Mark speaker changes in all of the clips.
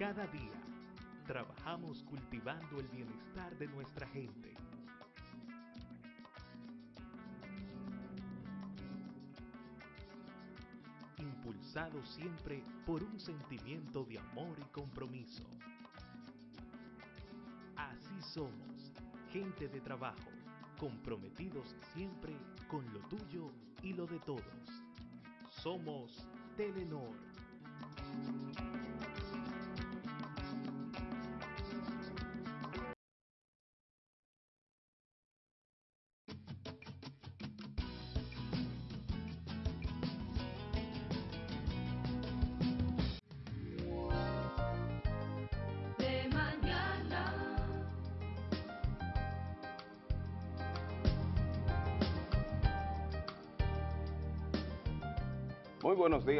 Speaker 1: Cada día trabajamos cultivando el bienestar de nuestra gente. Impulsado siempre por un sentimiento de amor y compromiso. Así somos, gente de trabajo, comprometidos siempre con lo tuyo y lo de todos. Somos Telenor.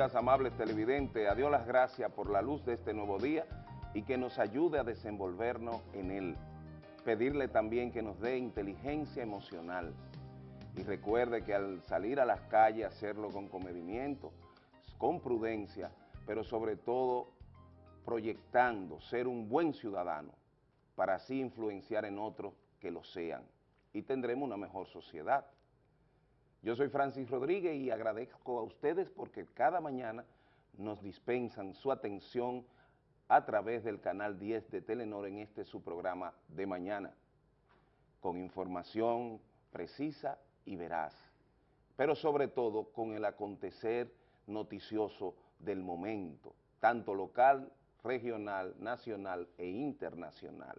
Speaker 2: Amables televidentes. A Dios las gracias por la luz de este nuevo día y que nos ayude a desenvolvernos en él. Pedirle también que nos dé inteligencia emocional. Y recuerde que al salir a las calles, hacerlo con comedimiento, con prudencia, pero sobre todo proyectando ser un buen ciudadano para así influenciar en otros que lo sean. Y tendremos una mejor sociedad. Yo soy Francis Rodríguez y agradezco a ustedes porque cada mañana nos dispensan su atención a través del canal 10 de Telenor en este su programa de mañana, con información precisa y veraz, pero sobre todo con el acontecer noticioso del momento, tanto local, regional, nacional e internacional.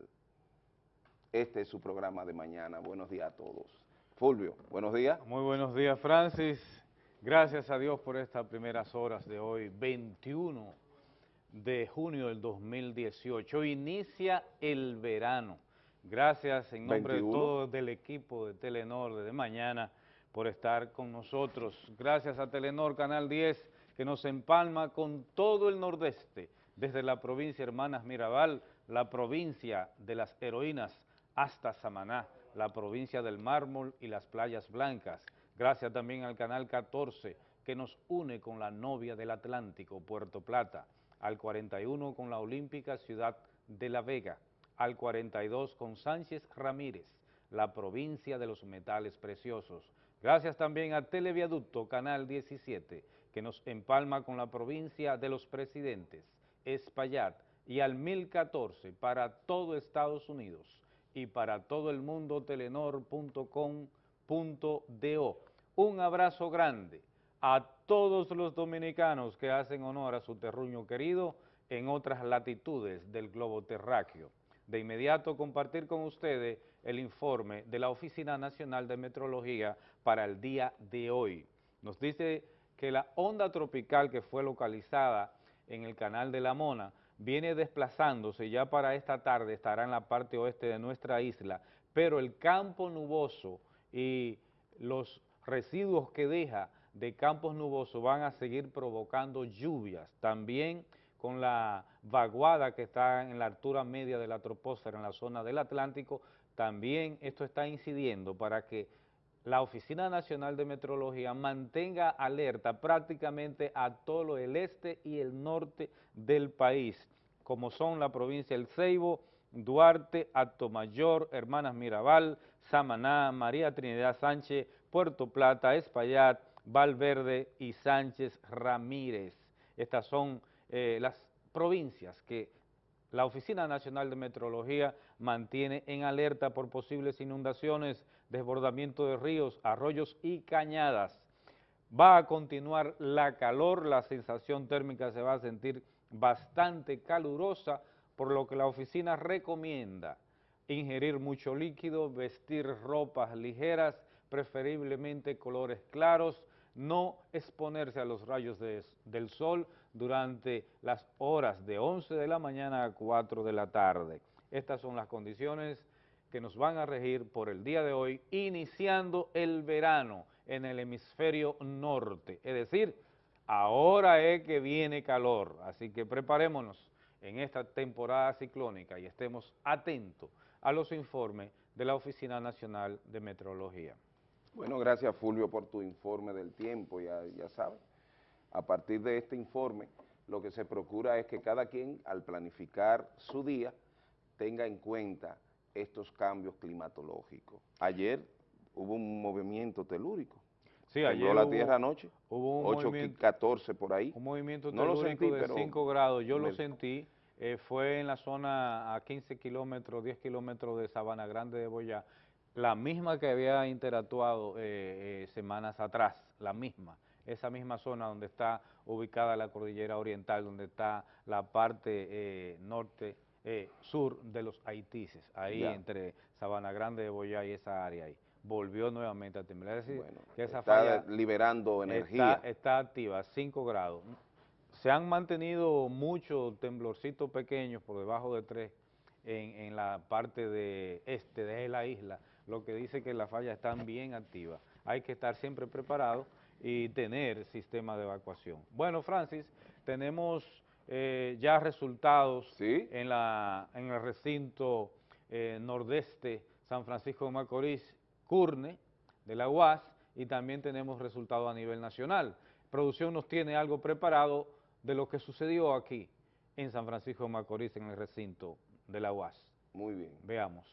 Speaker 2: Este es su programa de mañana. Buenos días a todos. Fulvio, buenos días.
Speaker 3: Muy buenos días, Francis. Gracias a Dios por estas primeras horas de hoy, 21 de junio del 2018. Inicia el verano. Gracias en nombre
Speaker 2: 21.
Speaker 3: de todo el equipo de Telenor de mañana por estar con nosotros. Gracias a Telenor Canal 10 que nos empalma con todo el nordeste, desde la provincia Hermanas Mirabal, la provincia de las heroínas, hasta Samaná, la provincia del mármol y las playas blancas. Gracias también al Canal 14 que nos une con la novia del Atlántico, Puerto Plata, al 41 con la Olímpica Ciudad de La Vega, al 42 con Sánchez Ramírez, la provincia de los metales preciosos. Gracias también a Televiaducto Canal 17 que nos empalma con la provincia de los presidentes, Espaillat, y al 1014 para todo Estados Unidos y para todo el mundo telenor.com.do. Un abrazo grande a todos los dominicanos que hacen honor a su terruño querido en otras latitudes del globo terráqueo. De inmediato compartir con ustedes el informe de la Oficina Nacional de Metrología para el día de hoy. Nos dice que la onda tropical que fue localizada en el canal de la Mona viene desplazándose, ya para esta tarde estará en la parte oeste de nuestra isla, pero el campo nuboso y los residuos que deja de campos nubosos van a seguir provocando lluvias, también con la vaguada que está en la altura media de la troposfera en la zona del Atlántico, también esto está incidiendo para que la Oficina Nacional de Metrología mantenga alerta prácticamente a todo el este y el norte del país, como son la provincia El Ceibo, Duarte, Atomayor, Hermanas Mirabal, Samaná, María Trinidad Sánchez, Puerto Plata, Espaillat, Valverde y Sánchez Ramírez. Estas son eh, las provincias que la Oficina Nacional de Metrología mantiene en alerta por posibles inundaciones, desbordamiento de ríos, arroyos y cañadas. Va a continuar la calor, la sensación térmica se va a sentir bastante calurosa, por lo que la oficina recomienda ingerir mucho líquido, vestir ropas ligeras, preferiblemente colores claros, no exponerse a los rayos de- del sol durante las horas de 11 de la mañana a 4 de la tarde. Estas son las condiciones que nos van a regir por el día de hoy, iniciando el verano en el hemisferio norte. Es decir, ahora es que viene calor, así que preparémonos en esta temporada ciclónica y estemos atentos a los informes de la Oficina Nacional de Meteorología.
Speaker 2: Bueno, gracias Fulvio por tu informe del tiempo, ya, ya sabes. A partir de este informe, lo que se procura es que cada quien al planificar su día tenga en cuenta estos cambios climatológicos. Ayer hubo un movimiento telúrico.
Speaker 3: Sí, ayer
Speaker 2: la
Speaker 3: hubo-
Speaker 2: tierra anoche,
Speaker 3: hubo un
Speaker 2: 8,
Speaker 3: movimiento-
Speaker 2: 14 por ahí.
Speaker 3: Un movimiento
Speaker 2: No lo
Speaker 3: telúrico
Speaker 2: sentí,
Speaker 3: de
Speaker 2: pero
Speaker 3: 5 grados, yo lo sentí, eh, fue en la zona a 15 kilómetros, 10 kilómetros de Sabana Grande de Boyá, la misma que había interactuado eh, eh, semanas atrás, la misma, esa misma zona donde está ubicada la cordillera oriental, donde está la parte eh, norte, eh, sur de los Haitises, ahí
Speaker 2: Ya.
Speaker 3: entre Sabana Grande de Boyá y esa área ahí. Volvió nuevamente a temblar, es decir,
Speaker 2: Bueno,
Speaker 3: que esa
Speaker 2: está
Speaker 3: falla
Speaker 2: liberando energía.
Speaker 3: Está, está activa, 5 grados. Se han mantenido muchos temblorcitos pequeños por debajo de 3 en, en la parte de este de la isla, lo que dice que las fallas están bien activas. Hay que estar siempre preparado y tener sistema de evacuación. Bueno, Francis, tenemos eh, ya resultados
Speaker 2: Sí.
Speaker 3: en, la, en el recinto eh, nordeste San Francisco de Macorís, Curne, de la UAS, y también tenemos resultados a nivel nacional. Producción nos tiene algo preparado de lo que sucedió aquí en San Francisco de Macorís, en el recinto de la UAS.
Speaker 2: Muy bien.
Speaker 3: Veamos.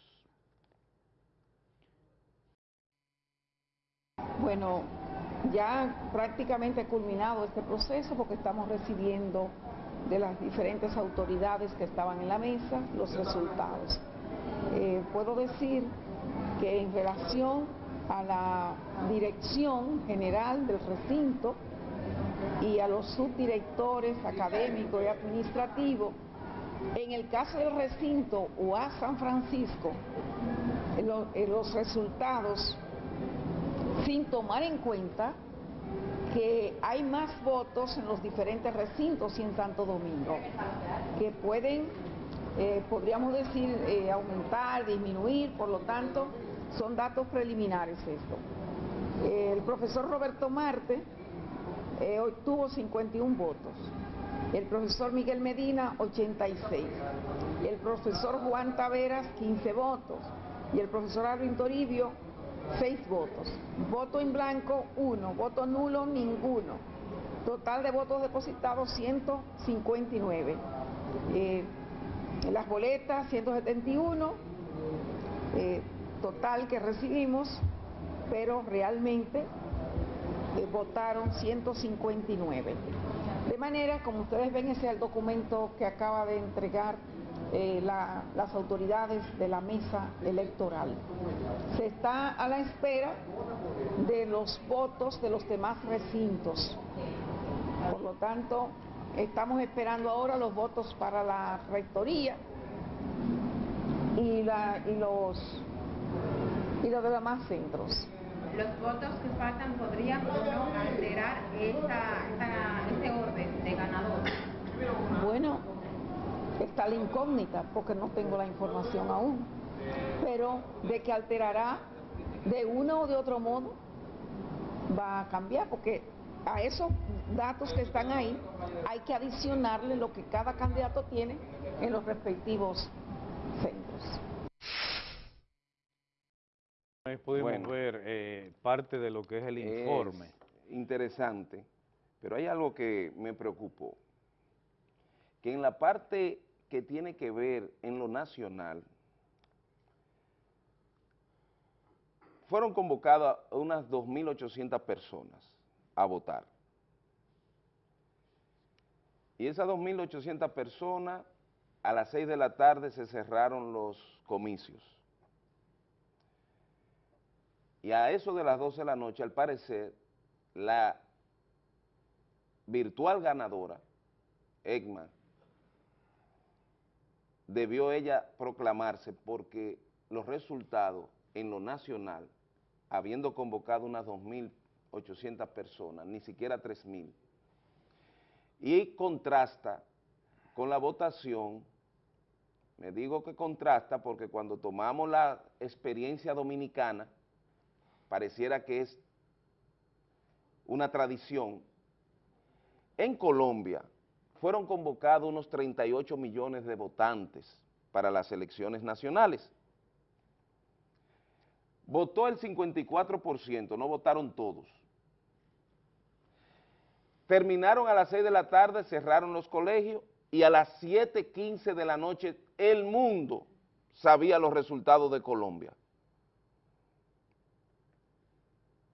Speaker 4: Bueno, ya prácticamente culminado este proceso porque estamos recibiendo de las diferentes autoridades que estaban en la mesa los resultados. Eh, puedo decir que en relación a la dirección general del recinto y a los subdirectores académicos y administrativos, en el caso del recinto UAS San Francisco, lo- en los resultados sin tomar en cuenta que hay más votos en los diferentes recintos y en Santo Domingo, que pueden, eh, podríamos decir, eh, aumentar, disminuir, por lo tanto, son datos preliminares esto. El profesor Roberto Marte eh, obtuvo 51 votos, el profesor Miguel Medina 86, el profesor Juan Taveras 15 votos. Y el profesor Alvin Toribio 6 votos. Voto en blanco 1, voto nulo ninguno. Total de votos depositados 159. Eh, las boletas 171, eh, total que recibimos, pero realmente eh, votaron 159. De manera, como ustedes ven, ese es el documento que acaba de entregar eh, la- las autoridades de la mesa electoral. Se está a la espera de los votos de los demás recintos. Por lo tanto, estamos esperando ahora los votos para la rectoría y, la- y los, y los demás centros.
Speaker 5: Los votos que faltan podrían o no alterar esta, esta- este orden de ganador.
Speaker 4: Bueno, está la incógnita porque no tengo la información aún, pero de que alterará de uno o de otro modo va a cambiar porque a esos datos que están ahí hay que adicionarle lo que cada candidato tiene en los respectivos centros.
Speaker 3: Ahí pudimos
Speaker 2: Bueno.
Speaker 3: ver eh, parte de lo que es el informe.
Speaker 2: Es interesante, pero hay algo que me preocupó, que en la parte que tiene que ver en lo nacional, fueron convocadas unas 2.800 personas a votar. Y esas 2.800 personas, a las 6 de la tarde se cerraron los comicios. Y a eso de las 12 de la noche, al parecer, la virtual ganadora, Egma, debió ella proclamarse porque los resultados en lo nacional, habiendo convocado unas 2.800 personas, ni siquiera 3.000, y contrasta con la votación, me digo que contrasta porque cuando tomamos la experiencia dominicana, pareciera que es una tradición. En Colombia fueron convocados unos 38 millones de votantes para las elecciones nacionales. Votó el 54%, no votaron todos. Terminaron a las 6 de la tarde, cerraron los colegios y a las 7.15 de la noche el mundo sabía los resultados de Colombia.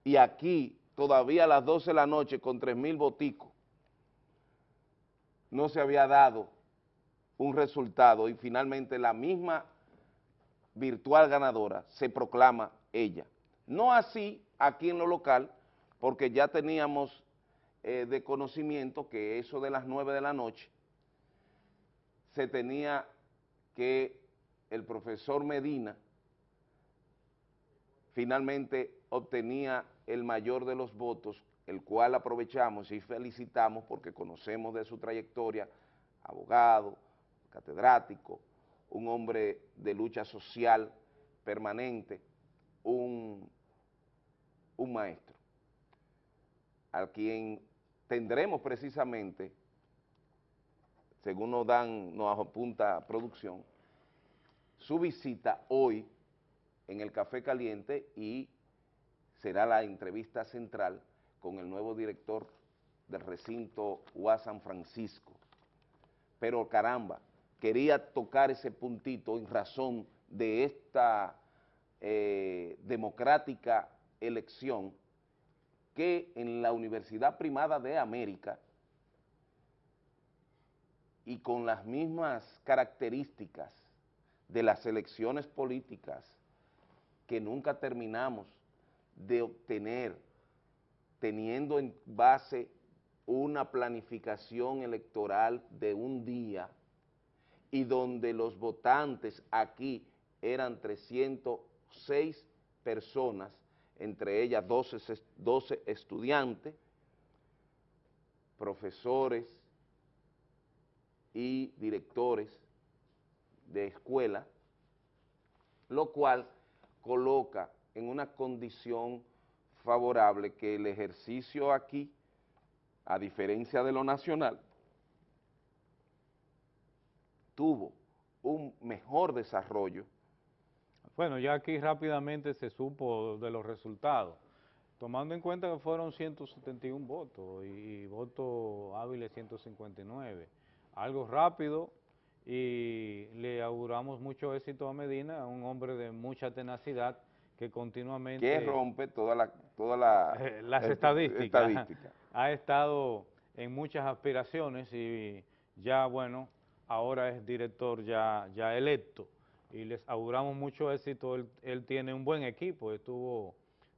Speaker 2: Y aquí, todavía a las 12 de la noche, con 3.000 boticos, no se había dado un resultado y finalmente la misma virtual ganadora se proclama ella. No así aquí en lo local, porque ya teníamos eh, de conocimiento que eso de las 9 de la noche se tenía que el profesor Medina finalmente obtenía el mayor de los votos, el cual aprovechamos y felicitamos porque conocemos de su trayectoria, abogado, catedrático, un hombre de lucha social permanente, un, un maestro, a quien tendremos precisamente, según nos dan, nos apunta producción, su visita hoy en el Café Caliente y será la entrevista central con el nuevo director del recinto UA San Francisco. Pero caramba, quería tocar ese puntito en razón de esta eh, democrática elección que en la Universidad Primada de América y con las mismas características de las elecciones políticas que nunca terminamos de obtener, teniendo en base una planificación electoral de un día y donde los votantes aquí eran 306 personas, entre ellas 12, 12 estudiantes, profesores y directores de escuela, lo cual coloca en una condición favorable que el ejercicio aquí, a diferencia de lo nacional, tuvo un mejor desarrollo.
Speaker 3: Bueno, ya aquí rápidamente se supo de los resultados, tomando en cuenta que fueron 171 votos y, votos hábiles 159. Algo rápido y le auguramos mucho éxito a Medina, un hombre de mucha tenacidad que continuamente...
Speaker 2: Que rompe toda la, toda la,
Speaker 3: las estadísticas. Ha estado en muchas aspiraciones y ya, bueno, ahora es director ya, ya electo y les auguramos mucho éxito, él, tiene un buen equipo, estuvo,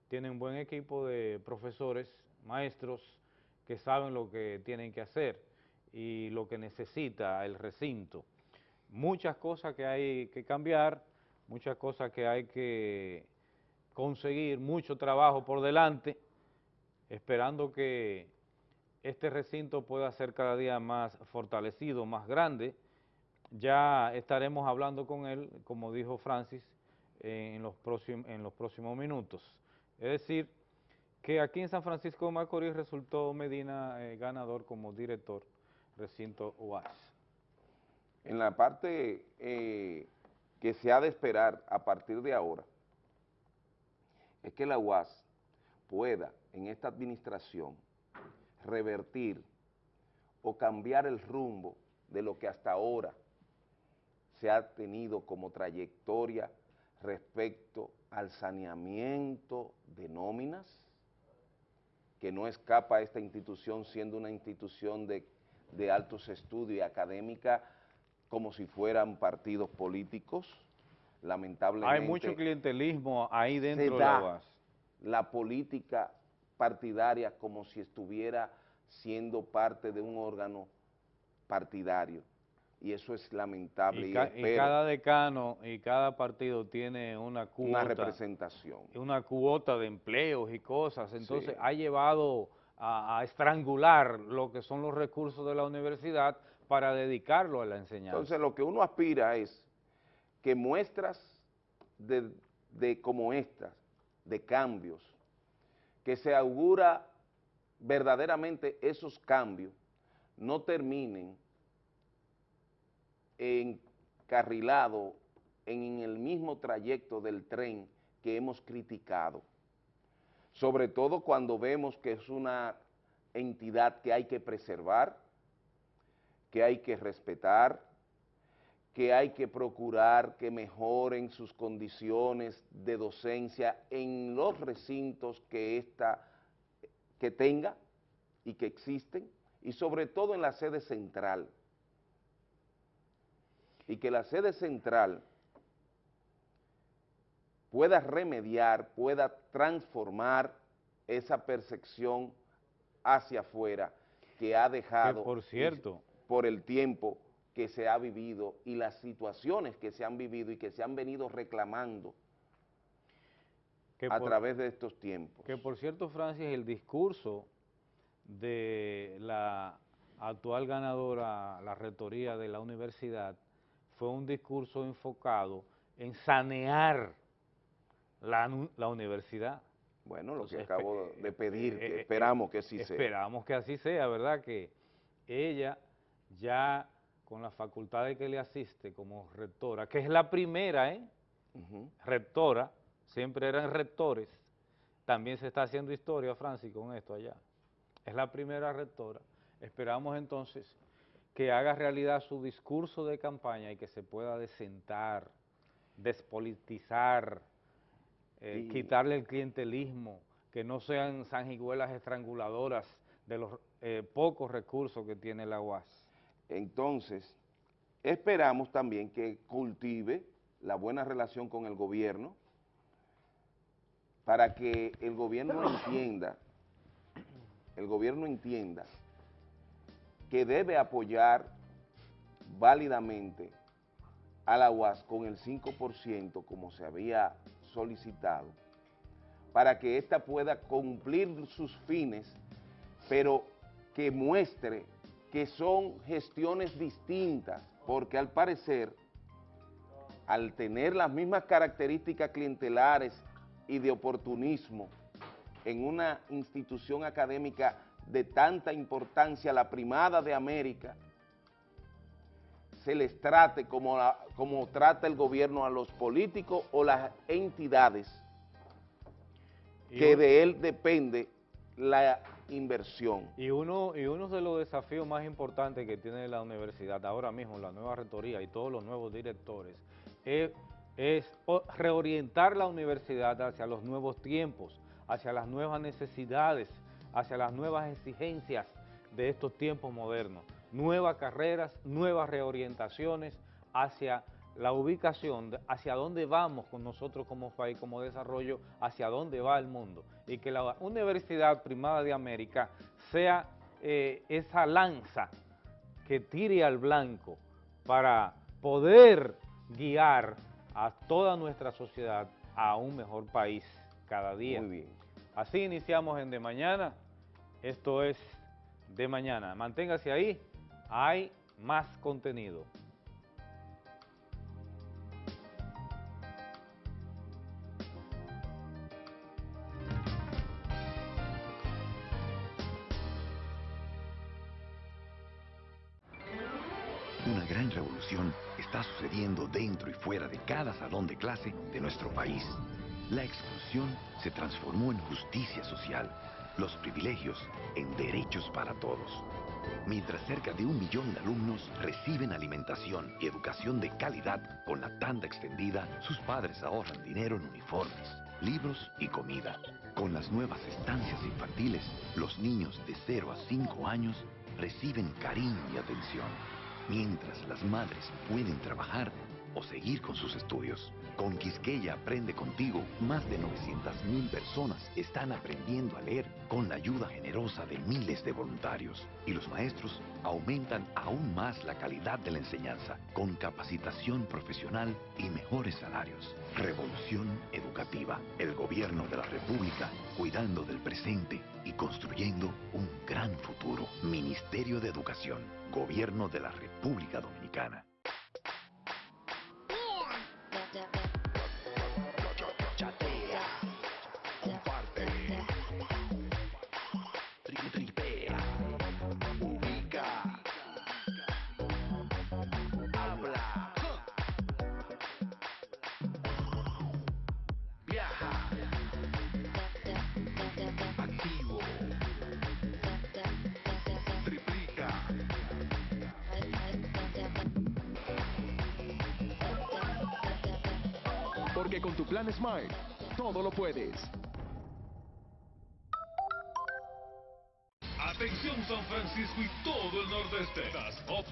Speaker 3: tiene un buen equipo de profesores, maestros que saben lo que tienen que hacer y lo que necesita el recinto. Muchas cosas que hay que cambiar, muchas cosas que hay que conseguir, mucho trabajo por delante, esperando que este recinto pueda ser cada día más fortalecido, más grande. Ya estaremos hablando con él, como dijo Francis, en los, próximos, en los próximos minutos. Es decir, que aquí en San Francisco de Macorís resultó Medina eh, ganador como director recinto UAS.
Speaker 2: En la parte eh, que se ha de esperar a partir de ahora, es que la UAS pueda en esta administración revertir o cambiar el rumbo de lo que hasta ahora se ha tenido como trayectoria respecto al saneamiento de nóminas, que no escapa a esta institución siendo una institución de, de altos estudios y académica como si fueran partidos políticos, lamentablemente...
Speaker 3: Hay mucho clientelismo ahí dentro de la UAS.
Speaker 2: la política partidaria como si estuviera siendo parte de un órgano partidario. Y eso es lamentable.
Speaker 3: Y, cada decano y cada partido tiene una cuota.
Speaker 2: Una representación.
Speaker 3: Una cuota de empleos y cosas. Entonces ha llevado a, estrangular lo que son los recursos de la universidad para dedicarlo a la enseñanza.
Speaker 2: Entonces lo que uno aspira es que muestras de, como estas, de cambios, que se augura verdaderamente esos cambios no terminen encarrilado en el mismo trayecto del tren que hemos criticado, sobre todo cuando vemos que es una entidad que hay que preservar, que hay que respetar, que hay que procurar que mejoren sus condiciones de docencia en los recintos que, esta, que tenga y que existen, y sobre todo en la sede central. Y que la sede central pueda remediar, pueda transformar esa percepción hacia afuera que ha dejado...
Speaker 3: por cierto...
Speaker 2: Por el tiempo que se ha vivido y las situaciones que se han vivido y que se han venido reclamando a través de estos tiempos.
Speaker 3: Que por cierto, Francis, el discurso de la actual ganadora, la rectoría de la universidad, fue un discurso enfocado en sanear la, universidad.
Speaker 2: Bueno, lo que acabo de pedir, eh, eh, esperamos que así
Speaker 3: sea. Esperamos que así sea, ¿verdad? Que ella ya con las facultades que le asiste como rectora, que es la primera, ¿eh? Rectora, siempre eran rectores, también se está haciendo historia, Francis, con esto allá. Es la primera rectora. Esperamos entonces que haga realidad su discurso de campaña y que se pueda desentar, despolitizar, eh, quitarle el clientelismo, que no sean sanguijuelas estranguladoras de los eh, pocos recursos que tiene la UAS.
Speaker 2: Entonces, esperamos también que cultive la buena relación con el gobierno para que el gobierno entienda, el gobierno entienda que debe apoyar válidamente a la UAS con el 5% como se había solicitado, para que ésta pueda cumplir sus fines, pero que muestre que son gestiones distintas, porque al parecer, al tener las mismas características clientelares y de oportunismo en una institución académica de tanta importancia, la primada de América, se les trate como, como trata el gobierno a los políticos o las entidades que de él depende la inversión.
Speaker 3: Y uno, y uno de los desafíos más importantes que tiene la universidad ahora mismo, la nueva rectoría y todos los nuevos directores, es, es reorientar la universidad hacia los nuevos tiempos, hacia las nuevas necesidades, hacia las nuevas exigencias de estos tiempos modernos. Nuevas carreras, nuevas reorientaciones hacia la ubicación, hacia dónde vamos con nosotros como país, como desarrollo, hacia dónde va el mundo. Y que la Universidad Primada de América sea eh, esa lanza que tire al blanco para poder guiar a toda nuestra sociedad a un mejor país cada día.
Speaker 2: Muy bien.
Speaker 3: Así iniciamos en De Mañana. Esto es De Mañana. Manténgase ahí, hay más contenido.
Speaker 6: Fuera de cada salón de clase de nuestro país. La exclusión se transformó en justicia social, los privilegios en derechos para todos. Mientras cerca de un millón de alumnos reciben alimentación y educación de calidad con la tanda extendida, sus padres ahorran dinero en uniformes, libros y comida. Con las nuevas estancias infantiles, los niños de 0 a 5 años reciben cariño y atención mientras las madres pueden trabajar o seguir con sus estudios. Con Quisqueya Aprende Contigo, más de 900.000 personas están aprendiendo a leer con la ayuda generosa de miles de voluntarios. Y los maestros aumentan aún más la calidad de la enseñanza, con capacitación profesional y mejores salarios. Revolución Educativa, el gobierno de la República, cuidando del presente y construyendo un gran futuro. Ministerio de Educación, Gobierno de la República Dominicana.
Speaker 7: Atención San Francisco y todo el nordeste.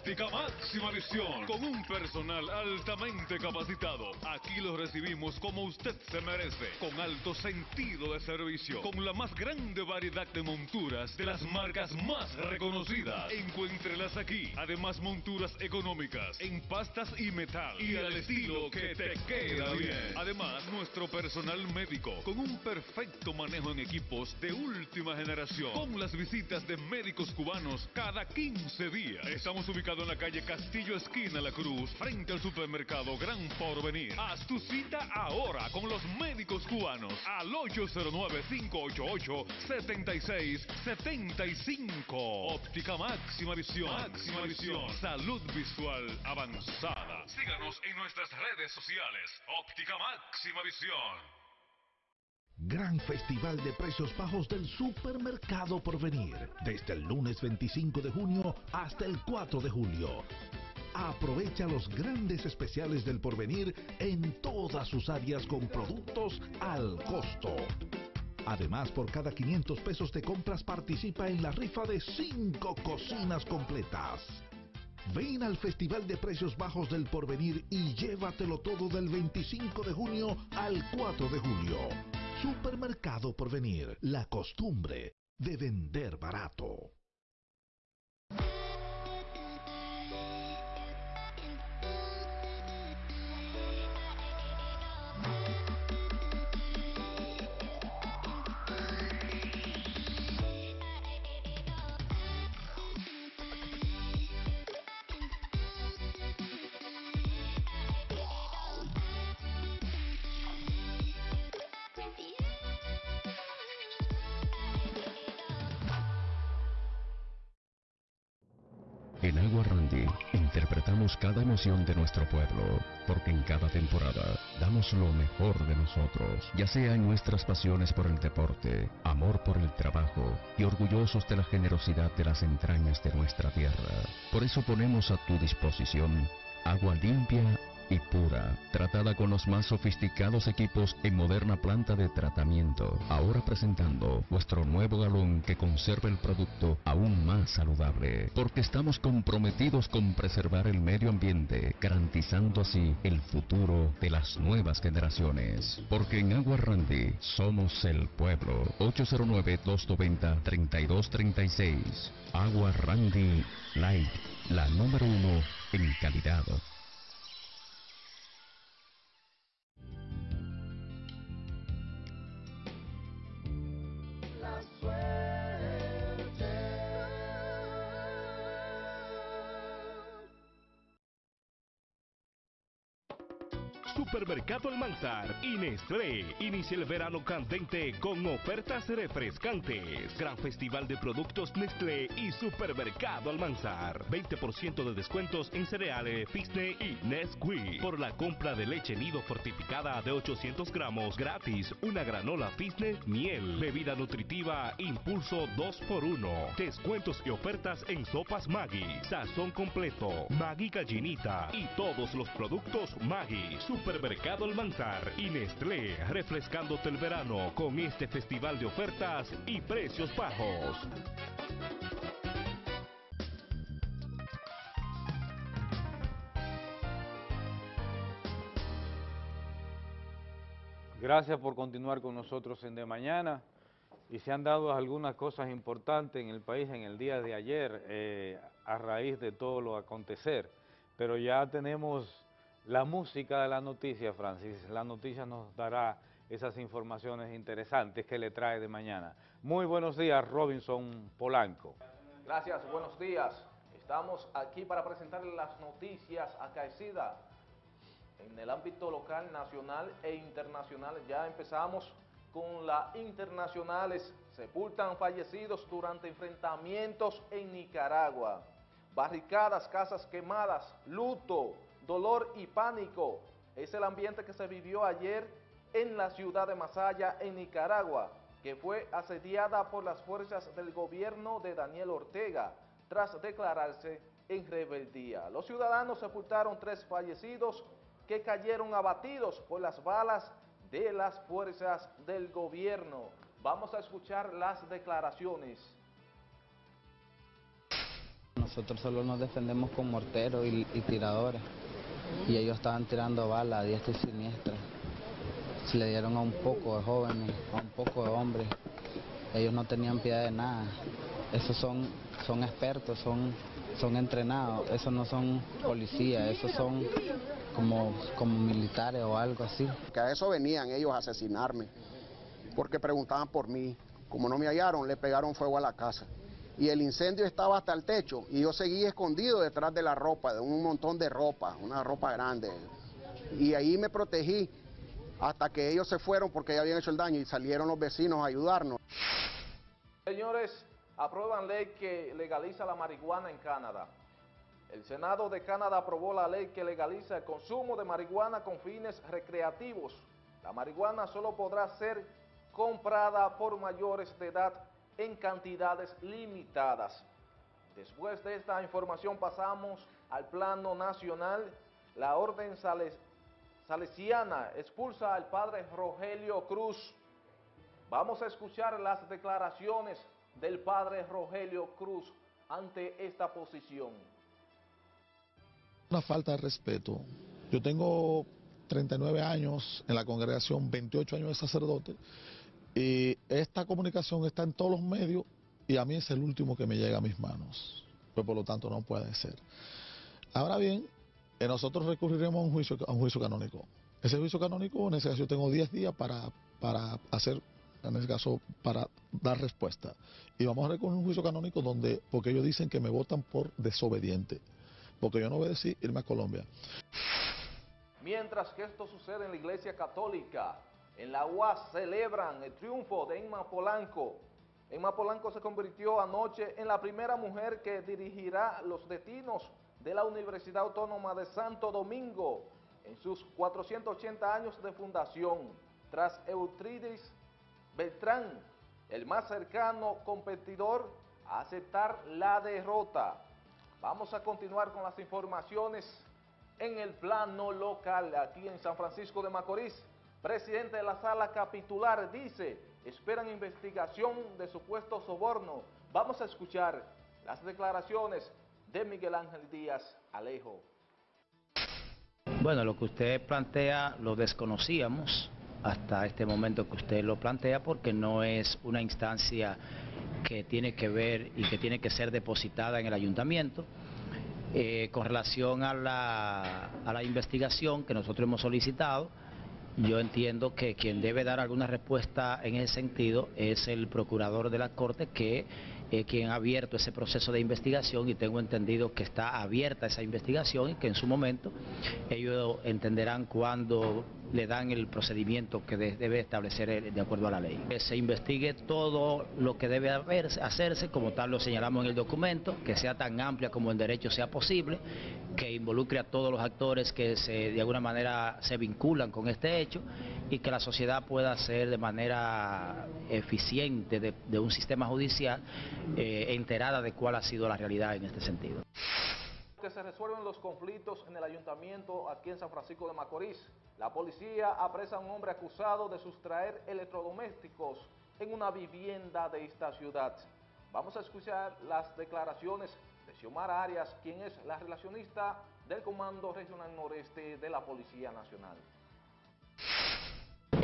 Speaker 7: Óptica Máxima Visión con un personal altamente capacitado. Aquí lo recibimos como usted se merece, con alto sentido de servicio, con la más grande variedad de monturas de las marcas más reconocidas. Encuéntrelas aquí. Además monturas económicas en pastas y metal y al estilo que te queda bien. Además nuestro personal médico con un perfecto manejo en equipos de última generación, con las visitas de médicos cubanos cada 15 días. Estamos ubicados en la calle Castillo Esquina La Cruz, frente al supermercado Gran Porvenir. Haz tu cita ahora con los médicos cubanos al 809-588-7675. Óptica Máxima Visión. Máxima Visión. Salud visual avanzada. Síganos en nuestras redes sociales. Óptica Máxima Visión.
Speaker 8: Gran Festival de Precios Bajos del Supermercado Porvenir, desde el lunes 25 de junio hasta el 4 de julio. Aprovecha los grandes especiales del Porvenir en todas sus áreas con productos al costo. Además, por cada 500 pesos de compras participa en la rifa de 5 cocinas completas. Ven al Festival de Precios Bajos del Porvenir y llévatelo todo del 25 de junio al 4 de julio. Supermercado Porvenir, la costumbre de vender barato.
Speaker 9: Cada emoción de nuestro pueblo, porque en cada temporada damos lo mejor de nosotros, ya sea en nuestras pasiones por el deporte, amor por el trabajo y orgullosos de la generosidad de las entrañas de nuestra tierra. Por eso ponemos a tu disposición agua limpia y pura, tratada con los más sofisticados equipos en moderna planta de tratamiento. Ahora presentando vuestro nuevo galón que conserva el producto aún más saludable, porque estamos comprometidos con preservar el medio ambiente, garantizando así el futuro de las nuevas generaciones. Porque en Agua Randy somos el pueblo. 809-290-3236. Agua Randy Light, la número uno en calidad.
Speaker 10: Supermercado Almanzar y Nestlé inicia el verano candente con ofertas refrescantes. Gran festival de productos Nestlé y Supermercado Almanzar. 20% de descuentos en cereales, Fisne y Nesquik. Por la compra de leche nido fortificada de 800 gramos gratis, una granola Fisne miel. Bebida nutritiva Impulso 2x1. Descuentos y ofertas en sopas Maggi, sazón completo, Maggi gallinita y todos los productos Maggi. Supermercado Almanzar y Nestlé refrescándote el verano con este festival de ofertas y precios bajos.
Speaker 3: Gracias por continuar con nosotros en De Mañana. Y se han dado algunas cosas importantes en el país en el día de ayer eh, a raíz de todo lo acontecer. Pero ya tenemos la música de la noticia, Francis. La noticia nos dará esas informaciones interesantes que le trae de mañana. Muy buenos días, Robinson Polanco.
Speaker 11: Gracias, buenos días. Estamos aquí para presentarles las noticias acaecidas en el ámbito local, nacional e internacional. Ya empezamos con las internacionales. Sepultan fallecidos durante enfrentamientos en Nicaragua. Barricadas, casas quemadas, luto, dolor y pánico. Es el ambiente que se vivió ayer en la ciudad de Masaya, en Nicaragua, que fue asediada por las fuerzas del gobierno de Daniel Ortega, tras declararse en rebeldía. Los ciudadanos sepultaron tres fallecidos que cayeron abatidos por las balas de las fuerzas del gobierno. Vamos a escuchar las declaraciones.
Speaker 12: Nosotros solo nos defendemos con morteros y, y tiradores. Y ellos estaban tirando balas a diestra y siniestra. Se le dieron a un poco de jóvenes, a un poco de hombres. Ellos no tenían piedad de nada. Esos son, son expertos, son, son entrenados. Esos no son policías, esos son como, como militares o algo así.
Speaker 13: Que a eso venían ellos a asesinarme. Porque preguntaban por mí. Como no me hallaron, le pegaron fuego a la casa y el incendio estaba hasta el techo y yo seguí escondido detrás de la ropa, de un montón de ropa, una ropa grande. Y ahí me protegí hasta que ellos se fueron porque ya habían hecho el daño y salieron los vecinos a ayudarnos.
Speaker 11: Señores, aprueban ley que legaliza la marihuana en Canadá. El Senado de Canadá aprobó la ley que legaliza el consumo de marihuana con fines recreativos. La marihuana solo podrá ser comprada por mayores de edad en cantidades limitadas. Después de esta información pasamos al plano nacional. La orden sales, salesiana expulsa al padre Rogelio Cruz. Vamos a escuchar las declaraciones del padre Rogelio Cruz ante esta posición.
Speaker 14: Una falta de respeto. Yo tengo 39 años en la congregación, 28 años de sacerdote, y esta comunicación está en todos los medios y a mí es el último que me llega a mis manos. Pues por lo tanto no puede ser. Ahora bien, eh, nosotros recurriremos a un juicio, a un juicio canónico. Ese juicio canónico, en ese caso yo tengo 10 días para, para hacer, en ese caso, para dar respuesta. Y vamos a recurrir a un juicio canónico donde, porque ellos dicen que me votan por desobediente. Porque yo no obedecí irme a Colombia.
Speaker 11: Mientras que esto sucede en la Iglesia Católica, en la UAS celebran el triunfo de Emma Polanco. Emma Polanco se convirtió anoche en la primera mujer que dirigirá los destinos de la Universidad Autónoma de Santo Domingo en sus 480 años de fundación, tras Eutridis Beltrán, el más cercano competidor a aceptar la derrota. Vamos a continuar con las informaciones en el plano local, aquí en San Francisco de Macorís. Presidente de la sala capitular dice, esperan investigación de supuesto soborno. Vamos a escuchar las declaraciones de Miguel Ángel Díaz Alejo.
Speaker 15: Bueno, lo que usted plantea lo desconocíamos hasta este momento que usted lo plantea porque no es una instancia que tiene que ver y que tiene que ser depositada en el ayuntamiento. Eh, con relación a la, a la investigación que nosotros hemos solicitado, yo entiendo que quien debe dar alguna respuesta en ese sentido es el procurador de la Corte que es quien ha abierto ese proceso de investigación y tengo entendido que está abierta esa investigación y que en su momento ellos entenderán cuándo le dan el procedimiento que debe establecer de acuerdo a la ley. Que se investigue todo lo que debe hacerse, como tal lo señalamos en el documento, que sea tan amplia como el derecho sea posible, que involucre a todos los actores que se, de alguna manera se vinculan con este hecho y que la sociedad pueda ser de manera eficiente de, de un sistema judicial eh, enterada de cuál ha sido la realidad en este sentido.
Speaker 11: Que se resuelven los conflictos en el ayuntamiento aquí en San Francisco de Macorís. La policía apresa a un hombre acusado de sustraer electrodomésticos en una vivienda de esta ciudad. Vamos a escuchar las declaraciones de Xiomara Arias, quien es la relacionista del Comando Regional Noreste de la Policía Nacional.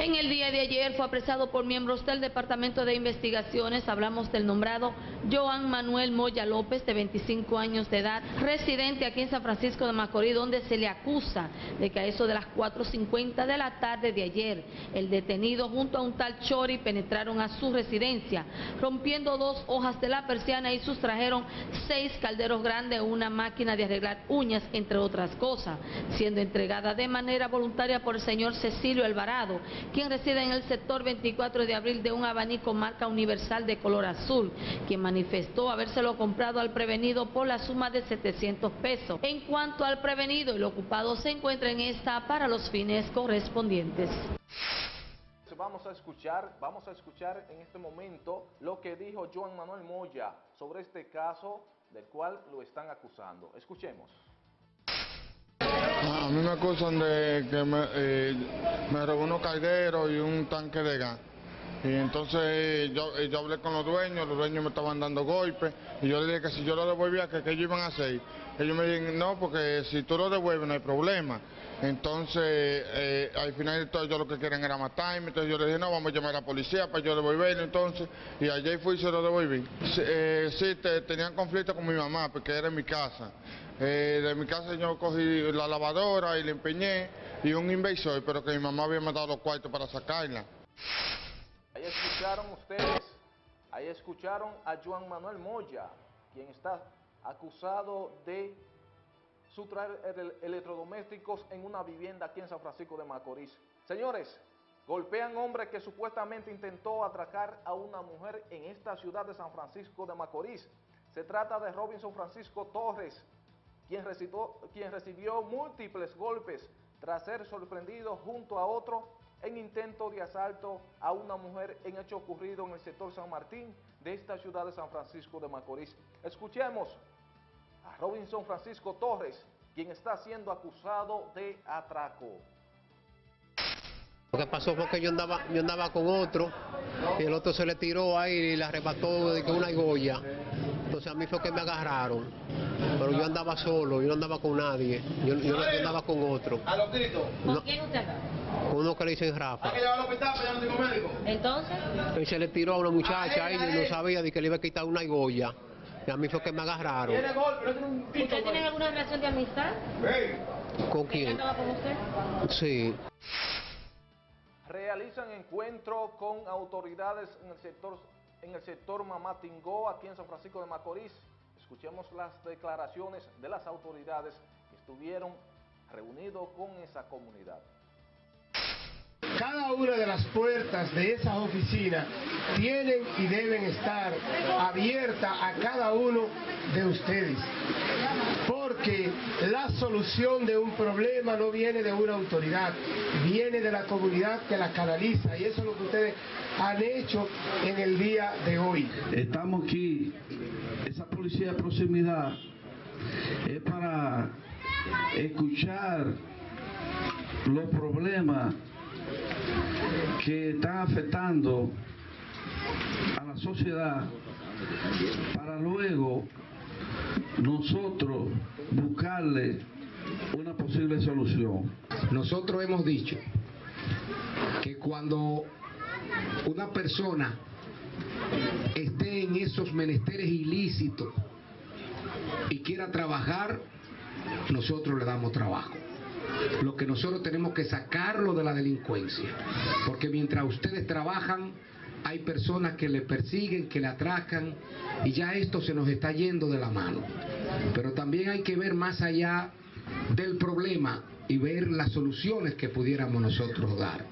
Speaker 16: En el día de ayer fue apresado por miembros del Departamento de Investigaciones, hablamos del nombrado Joan Manuel Moya López, de 25 años de edad, residente aquí en San Francisco de Macorís, donde se le acusa de que a eso de las 4.50 de la tarde de ayer, el detenido junto a un tal Chori penetraron a su residencia, rompiendo dos hojas de la persiana y sustrajeron seis calderos grandes, una máquina de arreglar uñas, entre otras cosas, siendo entregada de manera voluntaria por el señor Cecilio Alvarado, quien reside en el sector 24 de abril de un abanico marca universal de color azul, quien manifestó habérselo comprado al prevenido por la suma de 700 pesos. En cuanto al prevenido, el ocupado se encuentra en esta para los fines correspondientes.
Speaker 11: Vamos a escuchar, vamos a escuchar en este momento lo que dijo Joan Manuel Moya sobre este caso del cual lo están acusando. Escuchemos.
Speaker 17: A mí me acusan de que me, eh, robó unos calderos y un tanque de gas. Y entonces yo, yo hablé con los dueños, los dueños me estaban dando golpes y yo le dije que si yo lo devolvía, que qué ellos iban a hacer. Ellos me dijeron, no, porque si tú lo devuelves no hay problema. Entonces, eh, al final todo, ellos lo que quieren era matarme. Entonces yo le dije, no, vamos a llamar a la policía para yo devolverlo. Entonces, y ayer fui y se lo devolví. Eh, sí, te- tenían conflicto con mi mamá, porque era en mi casa. Eh, de mi casa yo cogí la lavadora y la empeñé y un inversor, pero que mi mamá había mandado los cuartos para sacarla.
Speaker 11: Ahí escucharon ustedes, ahí escucharon a Juan Manuel Moya, quien está acusado de sustraer ele- electrodomésticos en una vivienda aquí en San Francisco de Macorís. Señores, golpean hombre que supuestamente intentó atracar a una mujer en esta ciudad de San Francisco de Macorís. Se trata de Robinson Francisco Torres, quien recibió, quien recibió múltiples golpes tras ser sorprendido junto a otro en intento de asalto a una mujer en hecho ocurrido en el sector San Martín de esta ciudad de San Francisco de Macorís. Escuchemos a Robinson Francisco Torres, quien está siendo acusado de atraco.
Speaker 18: Lo que pasó fue que yo andaba, yo andaba con otro y el otro se le tiró ahí y le arrebató de que una goya. Entonces a mí fue que me agarraron. Pero yo andaba solo, yo no andaba con nadie. Yo, yo yo andaba con otro.
Speaker 19: A los gritos.
Speaker 18: No.
Speaker 16: quién usted?
Speaker 18: Con uno que le dicen
Speaker 19: Hay
Speaker 18: Rafa.
Speaker 19: que llevarlo al hospital, yo no tengo médico.
Speaker 16: Entonces,
Speaker 18: Y se le tiró a una muchacha ahí y no sabía de que le iba a quitar una goya. Y a mí fue que me agarraron.
Speaker 19: No tiene un pito.
Speaker 16: ¿ustedes tienen alguna relación de amistad?
Speaker 18: ¿Con
Speaker 16: ¿Ella
Speaker 18: quién?
Speaker 16: con usted?
Speaker 18: Sí.
Speaker 11: Realizan encuentro con autoridades en el sector en el sector Mamatingó, aquí en San Francisco de Macorís. Escuchemos las declaraciones de las autoridades que estuvieron reunidos con esa comunidad.
Speaker 20: Cada una de las puertas de esas oficinas tienen y deben estar abiertas a cada uno de ustedes. Porque la solución de un problema no viene de una autoridad, viene de la comunidad que la canaliza. Y eso es lo que ustedes han hecho en el día de hoy.
Speaker 21: Estamos aquí, esa policía de proximidad es para escuchar los problemas que están afectando a la sociedad para luego nosotros buscarle una posible solución.
Speaker 22: Nosotros hemos dicho que cuando una persona esté en esos menesteres ilícitos y quiera trabajar, nosotros le damos trabajo. Lo que nosotros tenemos que sacarlo de la delincuencia, porque mientras ustedes trabajan, hay personas que le persiguen, que le atracan, y ya esto se nos está yendo de la mano. Pero también hay que ver más allá del problema y ver las soluciones que pudiéramos nosotros dar.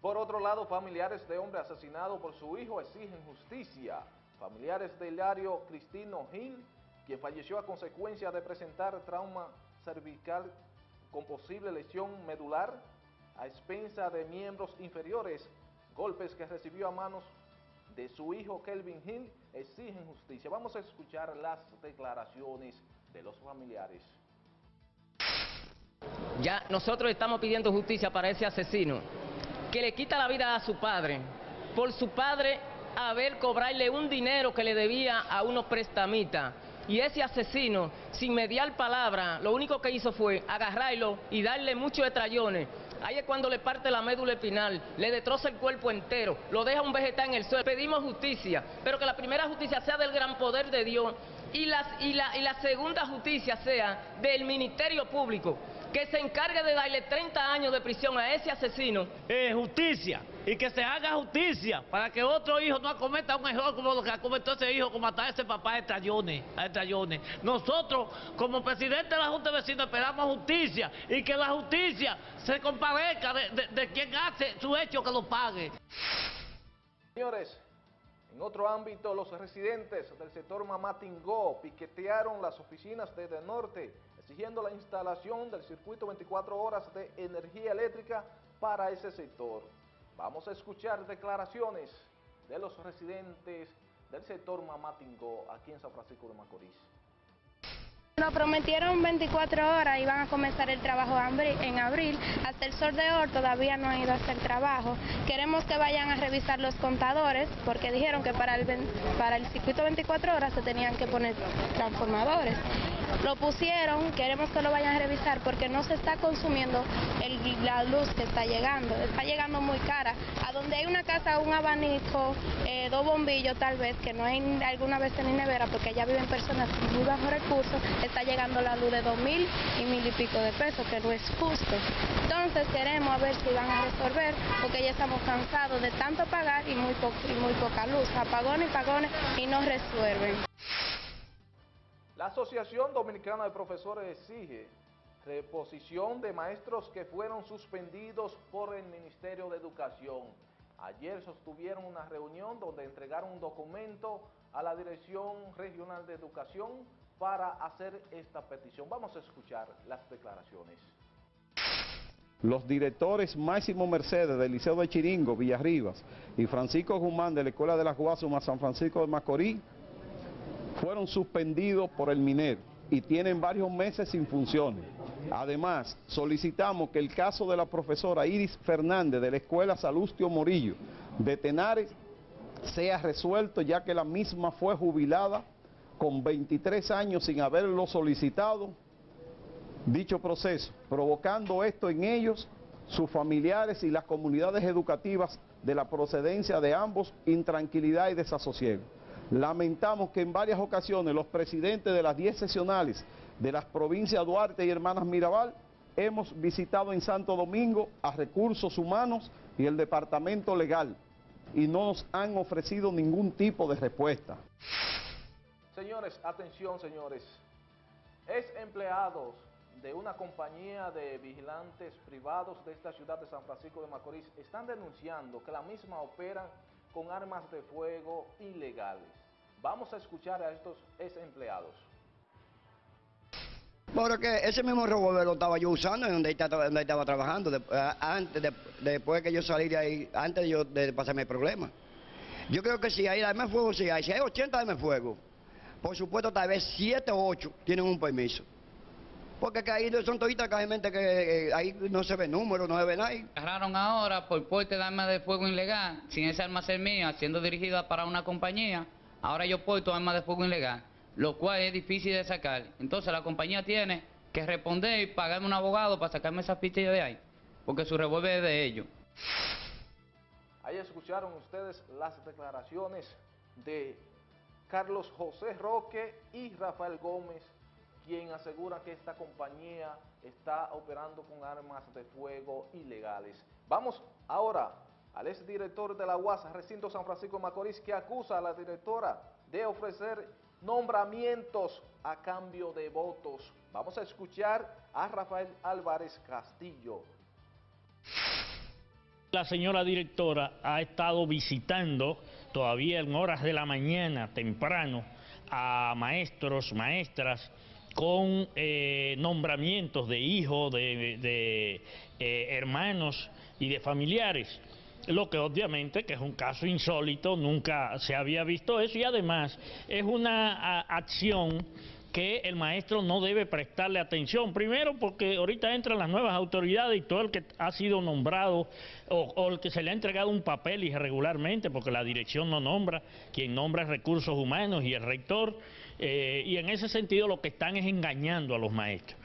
Speaker 11: Por otro lado, familiares de hombre asesinado por su hijo exigen justicia. Familiares de Hilario Cristino Gil, quien falleció a consecuencia de presentar trauma cervical con posible lesión medular a expensa de miembros inferiores, golpes que recibió a manos de su hijo Kelvin Hill, exigen justicia. Vamos a escuchar las declaraciones de los familiares.
Speaker 23: Ya nosotros estamos pidiendo justicia para ese asesino que le quita la vida a su padre por su padre haber cobrarle un dinero que le debía a unos prestamistas. Y ese asesino, sin mediar palabra, lo único que hizo fue agarrarlo y darle muchos estrellones. Ahí es cuando le parte la médula espinal, le destroza el cuerpo entero, lo deja un vegetal en el suelo. Pedimos justicia, pero que la primera justicia sea del gran poder de Dios y, la, y la segunda justicia sea del Ministerio Público, que se encargue de darle 30 años de prisión a ese asesino.
Speaker 24: Eh, justicia y que se haga justicia para que otro hijo no acometa un error como lo que acometió ese hijo, como matar a ese papá de Trayones, a Trayones. Nosotros, como presidente de la Junta de Vecinos, esperamos justicia y que la justicia se compadezca de, de- de quien hace su hecho que lo pague.
Speaker 11: Señores, en otro ámbito, los residentes del sector Mamatingó piquetearon las oficinas de De Norte, exigiendo la instalación del circuito 24 horas de energía eléctrica para ese sector. Vamos a escuchar declaraciones de los residentes del sector Mamatingó aquí en San Francisco de Macorís.
Speaker 25: Nos prometieron 24 horas, iban a comenzar el trabajo en abril. Hasta el sol todavía no han ido a hacer trabajo. Queremos que vayan a revisar los contadores, porque dijeron que para el, para el circuito 24 horas se tenían que poner transformadores. Lo pusieron, queremos que lo vayan a revisar porque no se está consumiendo la luz que está llegando. Está llegando muy cara. A donde hay una casa, un abanico, eh, dos bombillos tal vez, que no hay alguna vez ni nevera, porque allá viven personas con muy bajos recursos, está llegando la luz de dos mil y mil y pico de pesos, que no es justo. Entonces queremos a ver si van a resolver, porque ya estamos cansados de tanto pagar y muy, y muy poca luz. Apagones y pagones y no resuelven.
Speaker 11: La Asociación Dominicana de Profesores exige reposición de maestros que fueron suspendidos por el Ministerio de Educación. Ayer sostuvieron una reunión donde entregaron un documento a la Dirección Regional de Educación para hacer esta petición. Vamos a escuchar las declaraciones.
Speaker 26: Los directores Máximo Mercedes del Liceo de Chiringo, Villarribas, y Francisco Guzmán de la Escuela de las Guasumas, San Francisco de Macorís, fueron suspendidos por el minero y tienen varios meses sin funciones. Además, solicitamos que el caso de la profesora Iris Fernández de la Escuela Salustio Morillo de Tenares sea resuelto ya que la misma fue jubilada con 23 años sin haberlo solicitado dicho proceso, provocando esto en ellos, sus familiares y las comunidades educativas de la procedencia de ambos intranquilidad y desasosiego. Lamentamos que en varias ocasiones los presidentes de las 10 sesionales de las provincias Duarte y Hermanas Mirabal hemos visitado en Santo Domingo a Recursos Humanos y el Departamento Legal y no nos han ofrecido ningún tipo de respuesta.
Speaker 11: Señores, atención señores. Es empleados de una compañía de vigilantes privados de esta ciudad de San Francisco de Macorís están denunciando que la misma opera con armas de fuego ilegales. Vamos a escuchar a estos ex empleados.
Speaker 27: Porque ese mismo revólver lo estaba yo usando en donde estaba, donde estaba trabajando, eh, antes, de, después que yo salí de ahí, antes de, yo, de pasarme el problema. Yo creo que si hay armas de fuego, si hay, si hay 80 armas de fuego, por supuesto, tal vez 7 o 8 tienen un permiso. Porque que ahí son toditas gente que eh, ahí no se ve número, no se ve nada.
Speaker 13: Agarraron ahora por porte de armas de fuego ilegal, sin esa arma ser mía, siendo dirigida para una compañía. Ahora yo porto armas de fuego ilegal, lo cual es difícil de sacar. Entonces la compañía tiene que responder y pagarme un abogado para sacarme esa fichas de ahí, porque su revólver es de ellos.
Speaker 11: Ahí escucharon ustedes las declaraciones de Carlos José Roque y Rafael Gómez, quien asegura que esta compañía está operando con armas de fuego ilegales. Vamos ahora al exdirector de la UAS, recinto San Francisco Macorís, que acusa a la directora de ofrecer nombramientos a cambio de votos. Vamos a escuchar a Rafael Álvarez Castillo.
Speaker 16: La señora directora ha estado visitando todavía en horas de la mañana, temprano, a maestros, maestras, con eh, nombramientos de hijos, de, eh, hermanos y de familiares. Lo que obviamente que es un caso insólito, nunca se había visto eso y además es una acción que el maestro no debe prestarle atención. Primero porque ahorita entran las nuevas autoridades y todo el que ha sido nombrado o, el que se le ha entregado un papel irregularmente, porque la dirección no nombra, quien nombra es recursos humanos y el rector, eh, y en ese sentido lo que están es engañando a los maestros.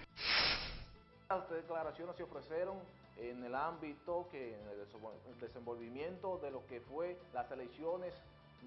Speaker 11: Declaraciones se ofrecieron en el ámbito, que en el desenvolvimiento de lo que fue las elecciones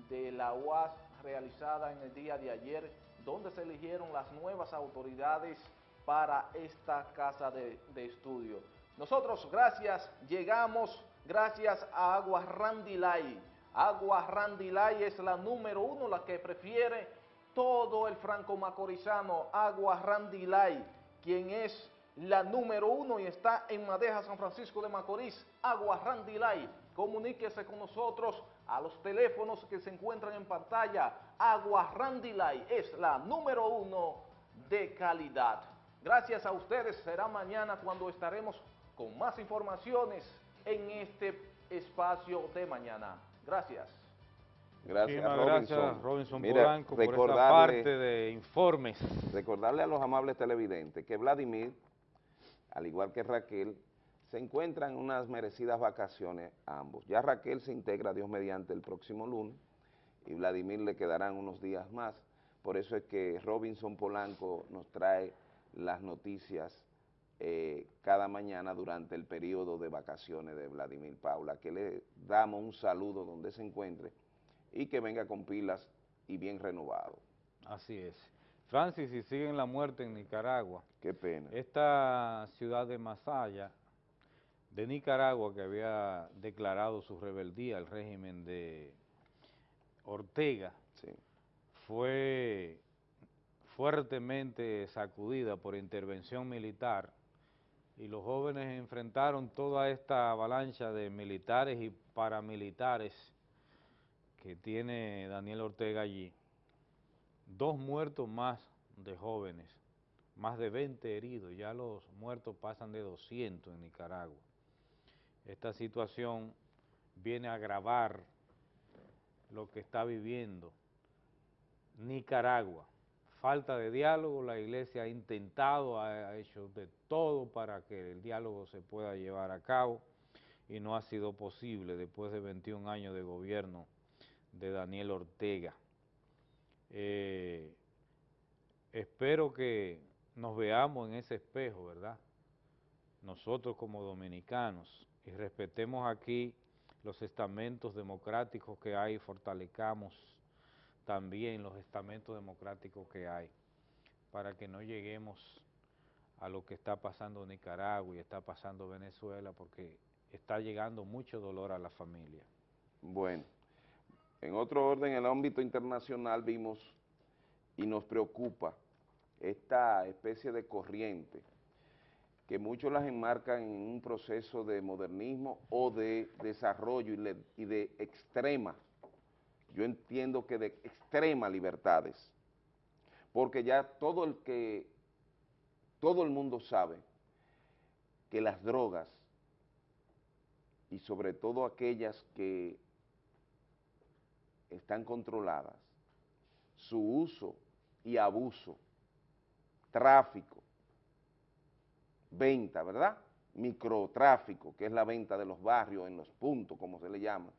Speaker 11: de la UAS realizada en el día de ayer, donde se eligieron las nuevas autoridades para esta casa de, estudio. Nosotros, gracias, llegamos gracias a Agua Randilay. Agua Randilay es la número uno, la que prefiere todo el franco macorizano. Agua Randilay, quien es la número uno y está en Madeja, San Francisco de Macorís, Agua Randilay. Comuníquese con nosotros a los teléfonos que se encuentran en pantalla. Agua Randilay es la número uno de calidad. Gracias a ustedes, será mañana cuando estaremos con más informaciones en este espacio de mañana. Gracias.
Speaker 2: Gracias,
Speaker 3: Muchísimas
Speaker 2: Robinson.
Speaker 3: gracias, Robinson
Speaker 2: Mira,
Speaker 3: Polanco, por esta
Speaker 2: recordarle-
Speaker 3: parte de informes.
Speaker 2: Recordarle a los amables televidentes que Vladimir, al igual que Raquel, se encuentran en unas merecidas vacaciones ambos. Ya Raquel se integra, Dios mediante, el próximo lunes y Vladimir le quedarán unos días más. Por eso es que Robinson Polanco nos trae las noticias eh, cada mañana durante el periodo de vacaciones de Vladimir Paula, que le damos un saludo donde se encuentre y que venga con pilas y bien renovado.
Speaker 3: Así es. Francis, y siguen la muerte en Nicaragua.
Speaker 2: Qué pena.
Speaker 3: Esta ciudad de Masaya, de Nicaragua, que había declarado su rebeldía al régimen de Ortega, fue fuertemente sacudida por intervención militar y los jóvenes enfrentaron toda esta avalancha de militares y paramilitares que tiene Daniel Ortega allí. Dos muertos más de jóvenes, más de 20 heridos, ya los muertos pasan de 200 en Nicaragua. Esta situación viene a agravar lo que está viviendo Nicaragua. Falta de diálogo, la iglesia ha intentado, ha hecho de todo para que el diálogo se pueda llevar a cabo y no ha sido posible después de 21 años de gobierno de Daniel Ortega. Eh, espero que nos veamos en ese espejo, ¿verdad? Nosotros como dominicanos y respetemos aquí los estamentos democráticos que hay, fortalezcamos también los estamentos democráticos que hay, para que no lleguemos a lo que está pasando en Nicaragua y está pasando Venezuela, porque está llegando mucho dolor a la familia.
Speaker 2: Bueno, en otro orden, en el ámbito internacional vimos y nos preocupa esta especie de corriente que muchos las enmarcan en un proceso de modernismo o de desarrollo y, de extrema, yo entiendo que de extrema libertades, porque ya todo el que, todo el mundo sabe que las drogas y sobre todo aquellas que están controladas, su uso y abuso, tráfico, venta, ¿verdad? Microtráfico, que es la venta de los barrios en los puntos, como se le llama,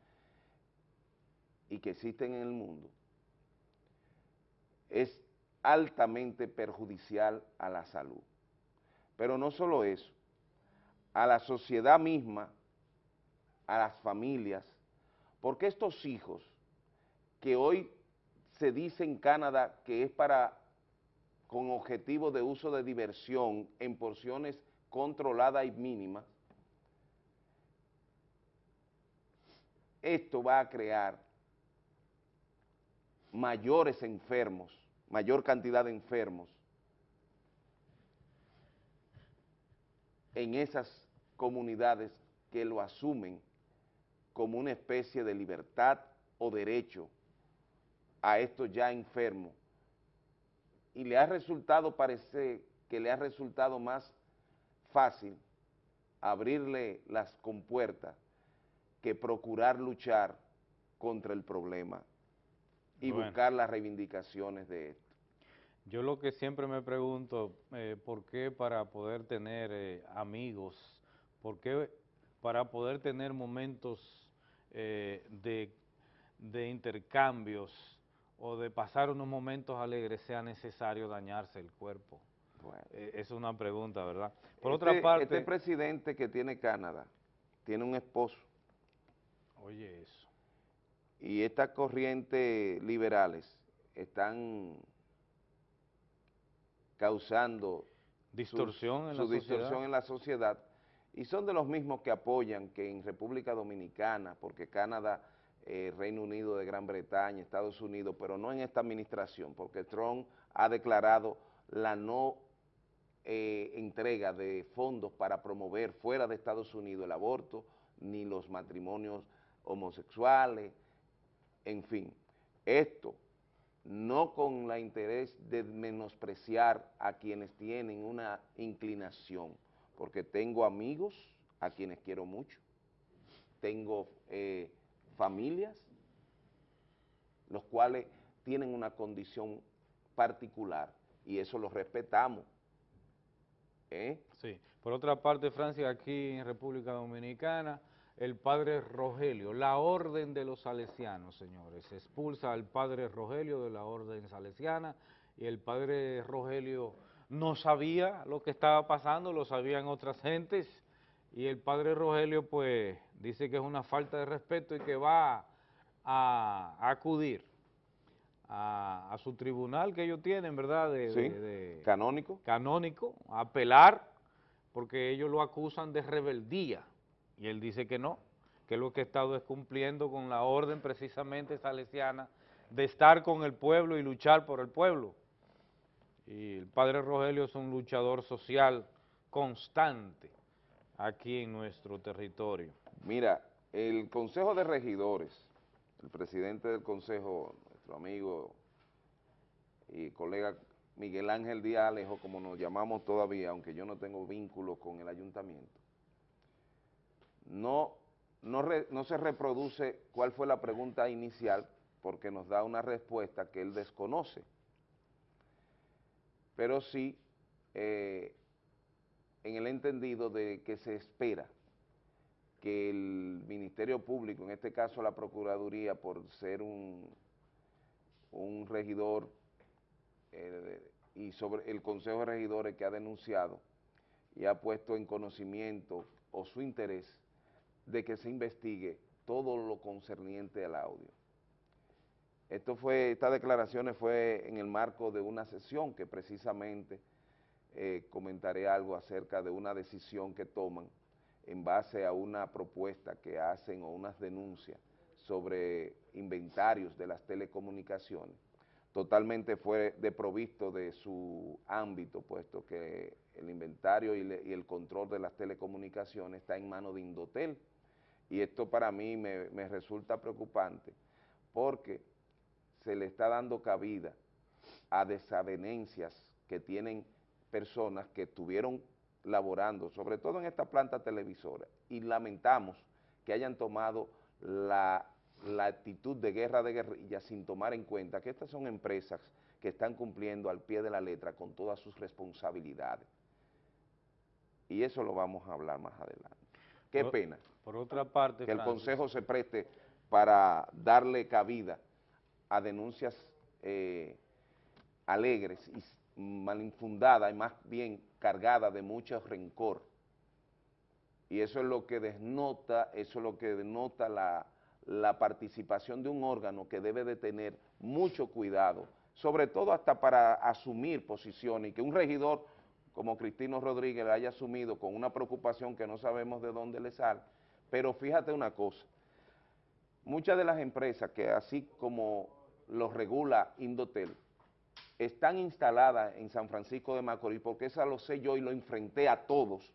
Speaker 2: y que existen en el mundo, es altamente perjudicial a la salud. Pero no solo eso, a la sociedad misma, a las familias, porque estos hijos que hoy se dice en Canadá que es para, con objetivo de uso de diversión en porciones controladas y mínimas, esto va a crear mayores enfermos, mayor cantidad de enfermos en esas comunidades que lo asumen como una especie de libertad o derecho a estos ya enfermos. Y le ha resultado, parece que le ha resultado más fácil abrirle las compuertas que procurar luchar contra el problema y
Speaker 3: Bueno.
Speaker 2: buscar las reivindicaciones de esto.
Speaker 3: Yo lo que siempre me pregunto, eh, ¿por qué para poder tener eh, amigos, por qué para poder tener momentos eh, de, de intercambios o de pasar unos momentos alegres sea necesario dañarse el cuerpo? Eh, es una pregunta, ¿verdad? Por otra
Speaker 2: Este-
Speaker 3: parte...
Speaker 2: Este presidente que tiene Canadá tiene un esposo
Speaker 3: Oye eso.
Speaker 2: y estas corrientes liberales están causando
Speaker 3: Distorsión
Speaker 2: su,
Speaker 3: en
Speaker 2: su
Speaker 3: la
Speaker 2: distorsión en la sociedad y son de los mismos que apoyan que en República Dominicana, porque Canadá, eh, Reino Unido de Gran Bretaña, Estados Unidos, pero no en esta administración, porque Trump ha declarado la no eh, entrega de fondos para promover fuera de Estados Unidos el aborto, ni los matrimonios homosexuales, en fin, esto no con la interés de menospreciar a quienes tienen una inclinación, porque tengo amigos a quienes quiero mucho, tengo eh, familias los cuales tienen una condición particular y eso lo respetamos. ¿Eh?
Speaker 3: Sí. Por otra parte, Francia, aquí en República Dominicana, el padre Rogelio, la orden de los salesianos, señores, expulsa al padre Rogelio de la orden salesiana y el padre Rogelio no sabía lo que estaba pasando, lo sabían otras gentes y el padre Rogelio pues dice que es una falta de respeto y que va a, acudir a, su tribunal que ellos tienen, ¿verdad? De,
Speaker 2: sí, canónico.
Speaker 3: Canónico, a apelar porque ellos lo acusan de rebeldía y él dice que no, que lo que ha estado es cumpliendo con la orden precisamente salesiana de estar con el pueblo y luchar por el pueblo. Y el padre Rogelio es un luchador social constante aquí en nuestro territorio.
Speaker 2: Mira, el Consejo de Regidores, el presidente del Consejo, nuestro amigo y colega Miguel Ángel Díaz Alejo, como nos llamamos todavía, aunque yo no tengo vínculo con el ayuntamiento, no, no, se reproduce cuál fue la pregunta inicial porque nos da una respuesta que él desconoce, pero sí eh, en el entendido de que se espera que el Ministerio Público, en este caso la Procuraduría, por ser un, un regidor eh, y sobre el Consejo de Regidores que ha denunciado y ha puesto en conocimiento o su interés de que se investigue todo lo concerniente al audio. Esto fue, estas declaraciones fue en el marco de una sesión que precisamente eh, comentaré algo acerca de una decisión que toman en base a una propuesta que hacen o unas denuncias sobre inventarios de las telecomunicaciones. Totalmente fue deprovisto de su ámbito, puesto que el inventario y, y el control de las telecomunicaciones está en manos de Indotel, y esto para mí me, resulta preocupante porque se le está dando cabida a desavenencias que tienen personas que estuvieron laborando, sobre todo en esta planta televisora, y lamentamos que hayan tomado la, la, actitud de guerra de guerrilla sin tomar en cuenta que estas son empresas que están cumpliendo al pie de la letra con todas sus responsabilidades. Y eso lo vamos a hablar más adelante. Qué pena.
Speaker 3: Por otra parte,
Speaker 2: que el Consejo se preste para darle cabida a denuncias eh, alegres y malinfundadas y más bien cargadas de mucho rencor. Y eso es lo que denota, eso es lo que denota la, la participación de un órgano que debe de tener mucho cuidado, sobre todo hasta para asumir posiciones y que un regidor como Cristino Rodríguez la haya asumido con una preocupación que no sabemos de dónde le sale, pero fíjate una cosa, muchas de las empresas que así como los regula Indotel, están instaladas en San Francisco de Macorís, porque esa lo sé yo y lo enfrenté a todos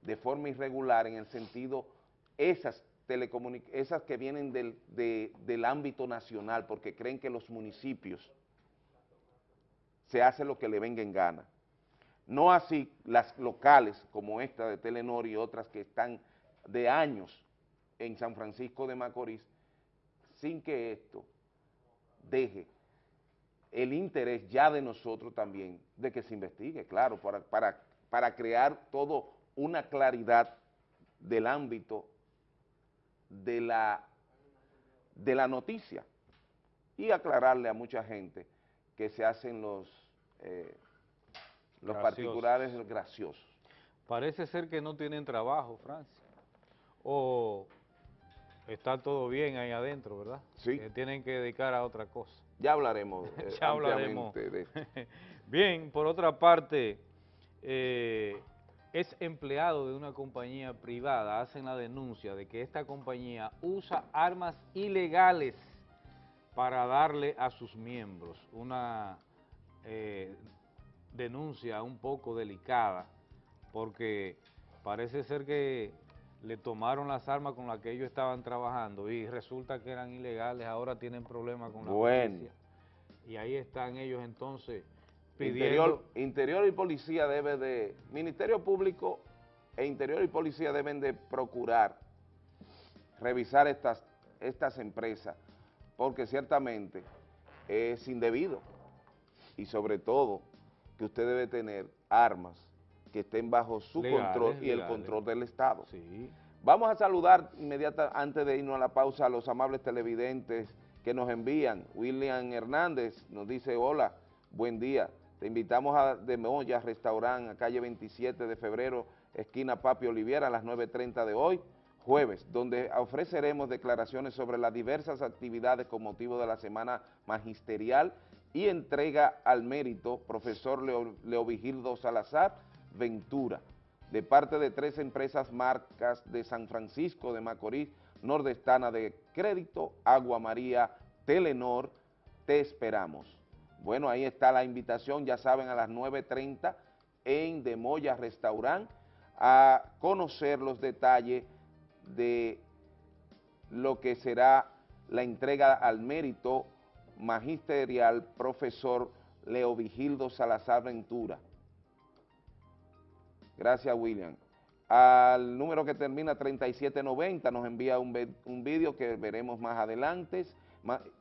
Speaker 2: de forma irregular en el sentido, esas esas que vienen del, del ámbito nacional, porque creen que los municipios se hace lo que le venga en gana. No así las locales como esta de Telenor y otras que están de años en San Francisco de Macorís, sin que esto deje el interés ya de nosotros también de que se investigue, claro, para, para, para crear todo una claridad del ámbito de la, de la noticia y aclararle a mucha gente que se hacen los, eh, los particulares graciosos.
Speaker 3: Parece ser que no tienen trabajo, Francia, o está todo bien ahí adentro, ¿verdad?
Speaker 2: Sí.
Speaker 3: Que tienen que dedicar a otra cosa.
Speaker 2: Ya hablaremos.
Speaker 3: Eh, ya hablaremos. bien, por otra parte, eh, es empleado de una compañía privada, hacen la denuncia de que esta compañía usa armas ilegales para darle a sus miembros una eh, denuncia un poco delicada porque parece ser que le tomaron las armas con las que ellos estaban trabajando y resulta que eran ilegales, ahora tienen problemas con la
Speaker 2: bueno.
Speaker 3: Y ahí están ellos entonces
Speaker 2: pidiendo... Interior, Interior y Policía debe de... Ministerio Público e Interior y Policía deben de procurar revisar estas estas empresas, porque ciertamente es indebido y sobre todo que usted debe tener armas que estén bajo su
Speaker 3: Legales,
Speaker 2: control y el control del Estado.
Speaker 3: Sí.
Speaker 2: Vamos a saludar inmediata antes de irnos a la pausa a los amables televidentes que nos envían. William Hernández nos dice, hola, buen día. Te invitamos a De Moya Restaurant, a calle 27 de febrero, esquina Papi Oliviera, a las 9.30 de hoy, jueves, donde ofreceremos declaraciones sobre las diversas actividades con motivo de la Semana Magisterial y entrega al mérito, profesor Leo, Leovigildo Salazar Ventura, de parte de tres empresas marcas de San Francisco de Macorís, Nordestana de Crédito, Agua María, Telenor, te esperamos. Bueno, ahí está la invitación, ya saben, a las 9.30 en De Moya Restaurant, a conocer los detalles de lo que será la entrega al mérito magisterial profesor Leovigildo Salazar Ventura. Gracias, William. Al número que termina 3790 nos envía un, un vídeo que veremos más adelante.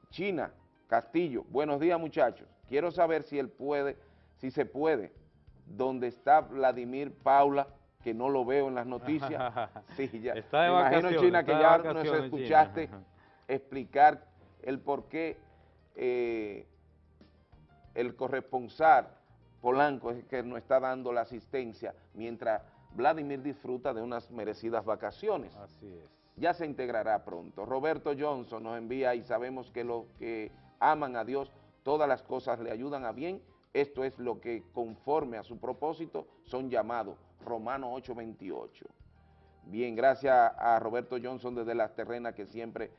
Speaker 2: China, Castillo, buenos días muchachos. Quiero saber si él puede, si se puede, donde está Vladimir Paula, que no lo veo en las noticias. Sí, ya.
Speaker 3: Está de
Speaker 2: imagino, China, que ya nos
Speaker 3: China.
Speaker 2: escuchaste explicar el por qué eh, el corresponsal Polanco es que nos está dando la asistencia mientras Vladimir disfruta de unas merecidas vacaciones.
Speaker 3: Así es.
Speaker 2: Ya se integrará pronto. Roberto Johnson nos envía y sabemos que los que aman a Dios, todas las cosas le ayudan a bien. Esto es lo que conforme a su propósito son llamados. Romano 8:28. Bien, gracias a Roberto Johnson desde Las Terrenas que siempre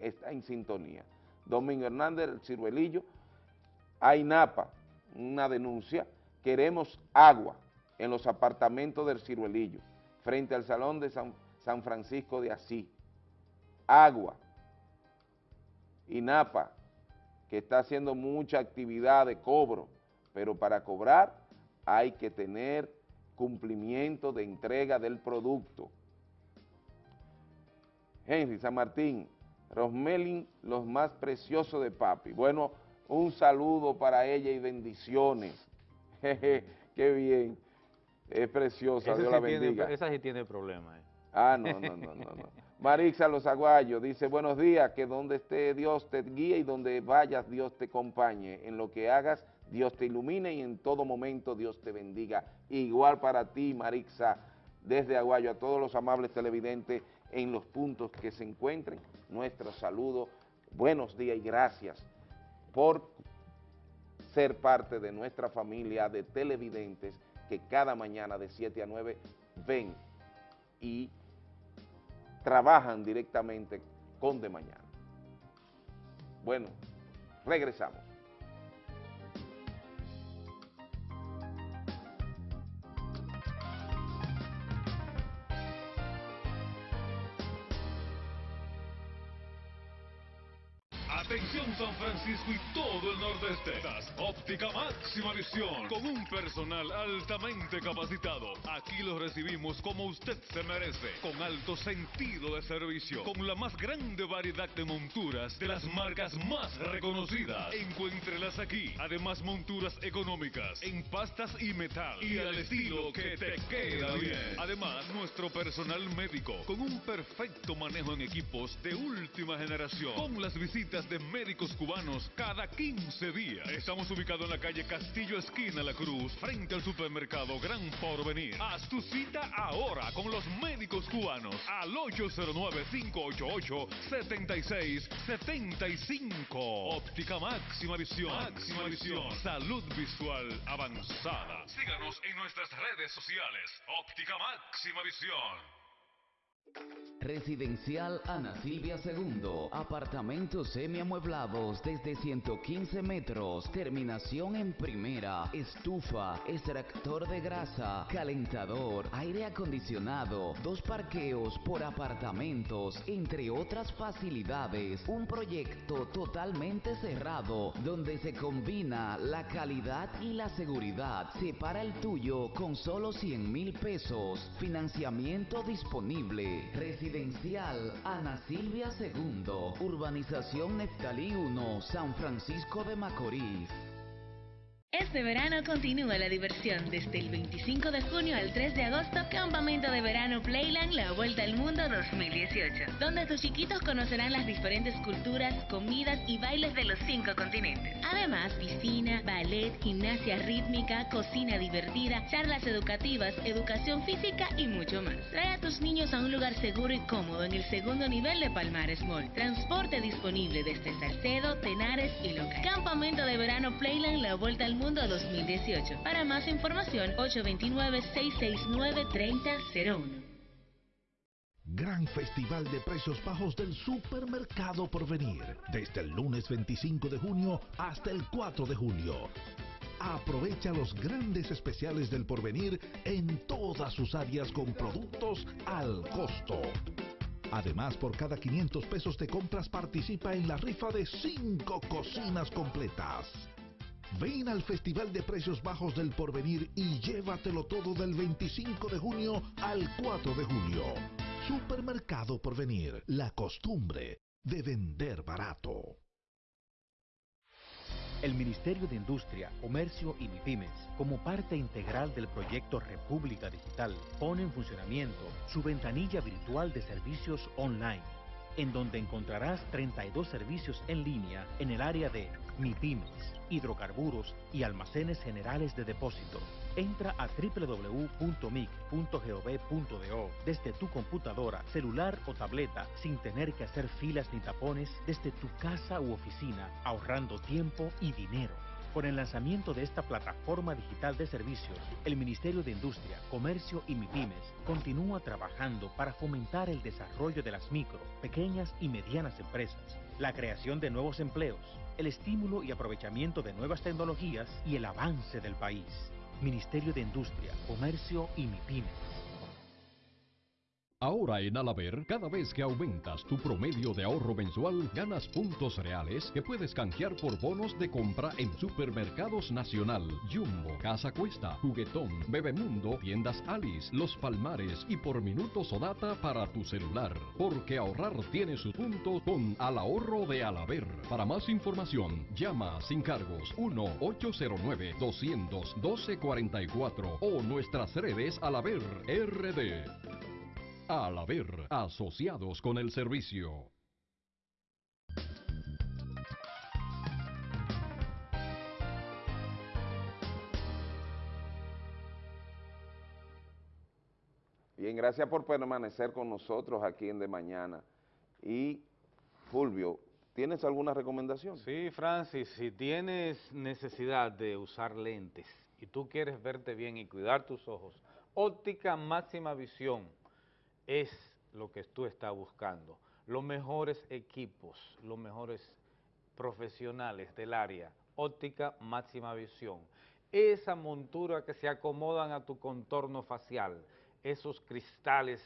Speaker 2: está en sintonía. Domingo Hernández, el ciruelillo. AINAPA, una denuncia. Queremos agua en los apartamentos del ciruelillo, frente al Salón de San, Francisco de Asís. Agua. INAPA, que está haciendo mucha actividad de cobro, pero para cobrar hay que tener cumplimiento de entrega del producto. Henry San Martín, Rosmelin, los más preciosos de papi. Bueno, un saludo para ella y bendiciones. Jeje, Qué bien. Es preciosa, Dios
Speaker 3: sí
Speaker 2: la
Speaker 3: tiene-
Speaker 2: bendiga.
Speaker 3: esa sí tiene problemas. eh.
Speaker 2: Ah, no, no, no, no, no. Marixa Los Aguayos dice, buenos días, que donde esté Dios te guíe y donde vayas Dios te acompañe. En lo que hagas, Dios te ilumine y en todo momento Dios te bendiga. Igual para ti, Marixa, desde Aguayo, a todos los amables televidentes en los puntos que se encuentren, nuestro saludo, buenos días y gracias por ser parte de nuestra familia de televidentes que cada mañana de 7 a 9 ven y trabajan directamente con De Mañana. Bueno, regresamos.
Speaker 7: Atención San Francisco y. Máxima visión. Con un personal altamente capacitado. Aquí lo recibimos como usted se merece. Con alto sentido de servicio. Con la más grande variedad de monturas de las marcas más reconocidas. Encuéntrelas aquí. Además monturas económicas. En pastas y metal. Y al estilo que te queda bien. Además nuestro personal médico. Con un perfecto manejo en equipos de última generación. Con las visitas de médicos cubanos cada 15 días. Estamos ubicados en la calle Castillo Esquina La Cruz, frente al supermercado Gran Porvenir. Haz tu cita ahora con los médicos cubanos al 809-588-7675. Óptica máxima visión. Máxima visión. Salud visual avanzada. Síganos en nuestras redes sociales. Óptica máxima visión.
Speaker 28: Residencial Ana Silvia II. Apartamentos semiamueblados desde 115 metros. Terminación en primera. Estufa, extractor de grasa, calentador, aire acondicionado, dos parqueos por apartamentos, entre otras facilidades. Un proyecto totalmente cerrado donde se combina la calidad y la seguridad. Separa el tuyo con solo 100 mil pesos. Financiamiento disponible. Residencial Ana Silvia II. Urbanización Neftalí 1, San Francisco de Macorís.
Speaker 29: Este verano continúa la diversión desde el 25 de junio al 3 de agosto, Campamento de Verano Playland La Vuelta al Mundo 2018, donde tus chiquitos conocerán las diferentes culturas, comidas y bailes de los cinco continentes. Además, piscina, ballet, gimnasia rítmica, cocina divertida, charlas educativas, educación física y mucho más. Trae a tus niños a un lugar seguro y cómodo en el segundo nivel de Palmares Mall. Transporte disponible desde Salcedo, Tenares y Local. Campamento de Verano Playland La Vuelta al Mundo 2018. Para más información, 829-669-3001.
Speaker 8: Gran Festival de Precios Bajos del Supermercado Porvenir. Desde el lunes 25 de junio hasta el 4 de julio. Aprovecha los grandes especiales del Porvenir en todas sus áreas con productos al costo. Además, por cada 500 pesos de compras participa en la rifa de 5 cocinas completas. Ven al Festival de Precios Bajos del Porvenir y llévatelo todo del 25 de junio al 4 de julio. Supermercado Porvenir, la costumbre de vender barato.
Speaker 30: El Ministerio de Industria, Comercio y MIPIMES, como parte integral del proyecto República Digital, pone en funcionamiento su ventanilla virtual de servicios online, en donde encontrarás 32 servicios en línea en el área de MIPIMES, hidrocarburos y almacenes generales de depósito. Entra a www.mic.gov.do desde tu computadora, celular o tableta sin tener que hacer filas ni tapones desde tu casa u oficina, ahorrando tiempo y dinero. Con el lanzamiento de esta plataforma digital de servicios, el Ministerio de Industria, Comercio y MIPIMES continúa trabajando para fomentar el desarrollo de las micro, pequeñas y medianas empresas, la creación de nuevos empleos, el estímulo y aprovechamiento de nuevas tecnologías y el avance del país. Ministerio de Industria, Comercio y MIPIMES.
Speaker 31: Ahora en Alaber, cada vez que aumentas tu promedio de ahorro mensual, ganas puntos reales que puedes canjear por bonos de compra en Supermercados Nacional, Jumbo, Casa Cuesta, Juguetón, Bebemundo, Tiendas Alice, Los Palmares y por minutos o data para tu celular. Porque ahorrar tiene su punto con Al Ahorro de Alaber. Para más información, llama sin cargos 1-809-200-1244 o nuestras redes Alaber RD. Al haber asociados con el servicio.
Speaker 2: Bien, gracias por permanecer con nosotros aquí en De Mañana. Y Fulvio, ¿tienes alguna recomendación?
Speaker 3: Sí, Francis, si tienes necesidad de usar lentes y tú quieres verte bien y cuidar tus ojos, óptica máxima visión es lo que tú estás buscando. Los mejores equipos, los mejores profesionales del área, óptica máxima visión. Esa montura que se acomodan a tu contorno facial, esos cristales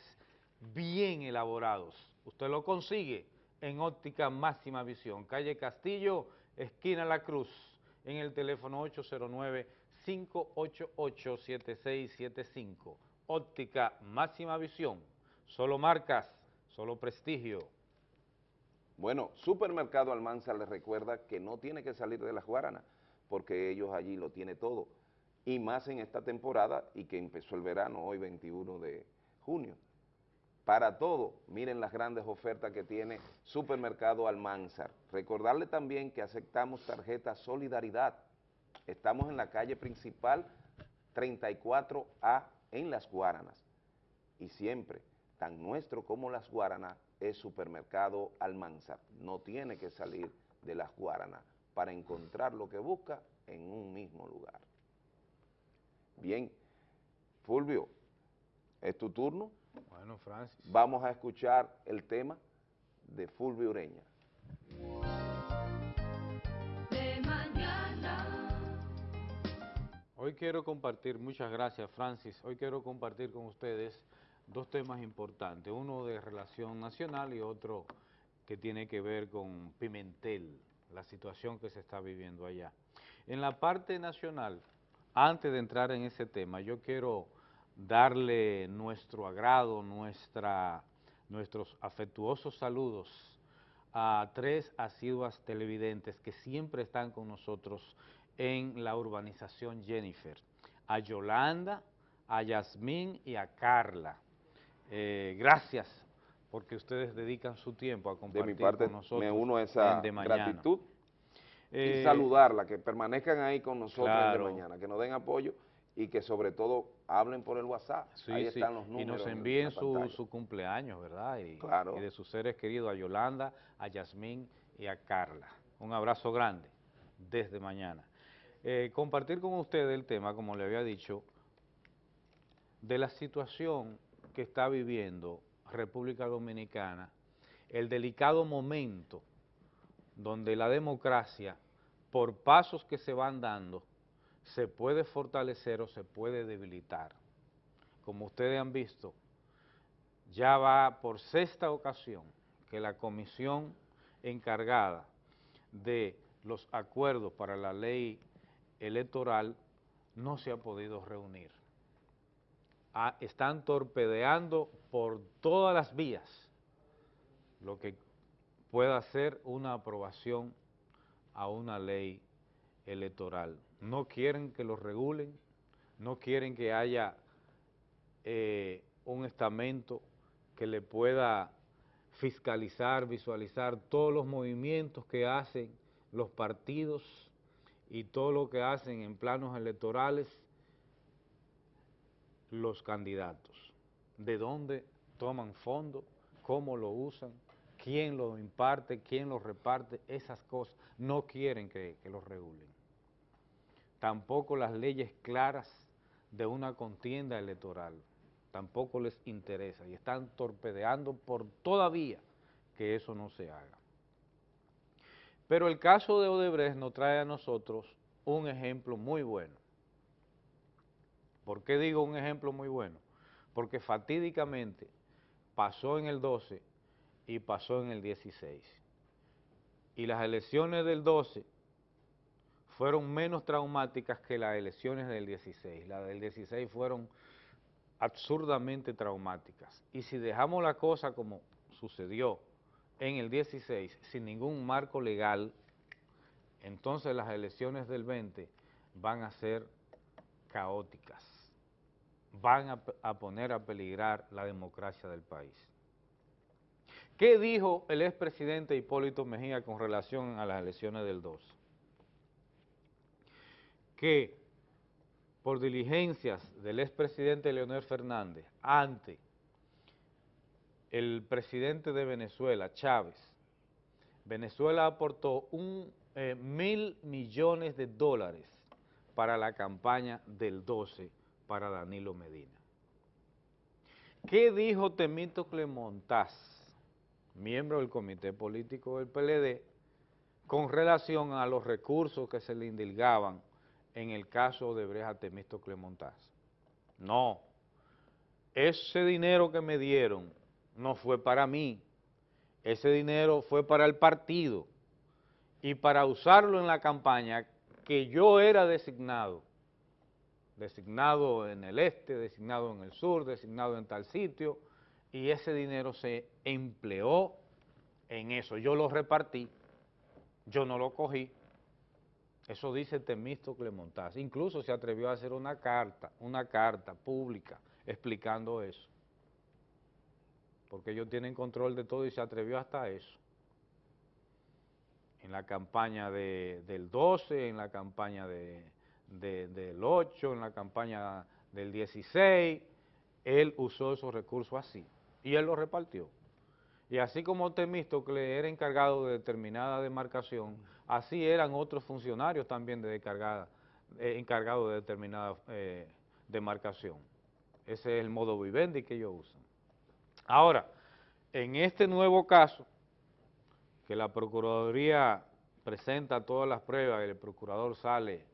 Speaker 3: bien elaborados. Usted lo consigue en óptica máxima visión. Calle Castillo, esquina La Cruz, en el teléfono 809-588-7675. Óptica máxima visión. Solo marcas, solo prestigio.
Speaker 2: Bueno, Supermercado Almanza les recuerda que no tiene que salir de la Guaranas, porque ellos allí lo tienen todo, y más en esta temporada y que empezó el verano, hoy 21 de junio. Para todo, miren las grandes ofertas que tiene Supermercado Almanzar. Recordarle también que aceptamos tarjeta Solidaridad. Estamos en la calle principal 34A en Las Guaranas. Y siempre tan nuestro como las Guaranas es Supermercado Almanzar. No tiene que salir de las Guaranas para encontrar lo que busca en un mismo lugar. Bien, Fulvio, es tu turno.
Speaker 3: Bueno, Francis.
Speaker 2: Vamos a escuchar el tema de Fulvio Ureña.
Speaker 29: De mañana.
Speaker 3: Hoy quiero compartir, muchas gracias Francis, hoy quiero compartir con ustedes dos temas importantes, uno de relación nacional y otro que tiene que ver con Pimentel, la situación que se está viviendo allá. En la parte nacional, antes de entrar en ese tema, yo quiero darle nuestro agrado, nuestra nuestros afectuosos saludos a tres asiduas televidentes que siempre están con nosotros en la urbanización Jennifer, a Yolanda, a Yasmín y a Carla. Eh, gracias porque ustedes dedican su tiempo a compartir
Speaker 2: de mi parte,
Speaker 3: con nosotros
Speaker 2: me uno a esa
Speaker 3: De
Speaker 2: gratitud
Speaker 3: Eh,
Speaker 2: y saludarla, que permanezcan ahí con nosotros
Speaker 3: claro.
Speaker 2: de mañana, que nos den apoyo y que sobre todo hablen por el WhatsApp.
Speaker 3: Sí,
Speaker 2: ahí
Speaker 3: sí,
Speaker 2: están los
Speaker 3: y
Speaker 2: números.
Speaker 3: nos
Speaker 2: en
Speaker 3: envíen su, su cumpleaños, ¿verdad? Y,
Speaker 2: Claro.
Speaker 3: y de sus seres queridos, a Yolanda, a Yasmín y a Carla. Un abrazo grande desde mañana. Eh, compartir con ustedes el tema, como le había dicho, de la situación que está viviendo República Dominicana, el delicado momento donde la democracia, por pasos que se van dando, se puede fortalecer o se puede debilitar. Como ustedes han visto, ya va por sexta ocasión que la comisión encargada de los acuerdos para la ley electoral no se ha podido reunir. Están torpedeando por todas las vías lo que pueda ser una aprobación a una ley electoral. No quieren que lo regulen, no quieren que haya eh, un estamento que le pueda fiscalizar, visualizar todos los movimientos que hacen los partidos y todo lo que hacen en planos electorales los candidatos, de dónde toman fondos, cómo lo usan, quién lo imparte, quién lo reparte, esas cosas no quieren que, que los regulen. Tampoco las leyes claras de una contienda electoral, tampoco les interesa y están torpedeando por todavía que eso no se haga. Pero el caso de Odebrecht nos trae a nosotros un ejemplo muy bueno. ¿Por qué digo un ejemplo muy bueno? Porque fatídicamente pasó en el 12 y pasó en el 16. Y las elecciones del 12 fueron menos traumáticas que las elecciones del 16. Las del 16 fueron absurdamente traumáticas. Y si dejamos la cosa como sucedió en el 16, sin ningún marco legal, entonces las elecciones del 20 van a ser caóticas, van a, poner a peligrar la democracia del país. ¿Qué dijo el expresidente Hipólito Mejía con relación a las elecciones del 12? Que por diligencias del expresidente Leonel Fernández ante el presidente de Venezuela, Chávez, Venezuela aportó un eh, mil millones de dólares para la campaña del 12 para Danilo Medina. ¿Qué dijo Temito Clemontaz, miembro del comité político del PLD, con relación a los recursos que se le indilgaban en el caso de Breja Temisto Clemontaz? No, ese dinero que me dieron no fue para mí, ese dinero fue para el partido y para usarlo en la campaña que yo era designado, designado en el este, designado en el sur, designado en tal sitio, y ese dinero se empleó en eso. Yo lo repartí, yo no lo cogí. Eso dice Temisto Clemontaz. Incluso se atrevió a hacer una carta, una carta pública explicando eso. Porque ellos tienen control de todo y se atrevió hasta eso. En la campaña de, del 12, en la campaña de, de, del 8, en la campaña del 16, él usó esos recursos así y él los repartió. Y así como Temístocle era encargado de determinada demarcación, así eran otros funcionarios también de eh, encargados de determinada eh, demarcación. Ese es el modo vivendi que ellos usan. Ahora, en este nuevo caso, que la Procuraduría presenta todas las pruebas y el procurador sale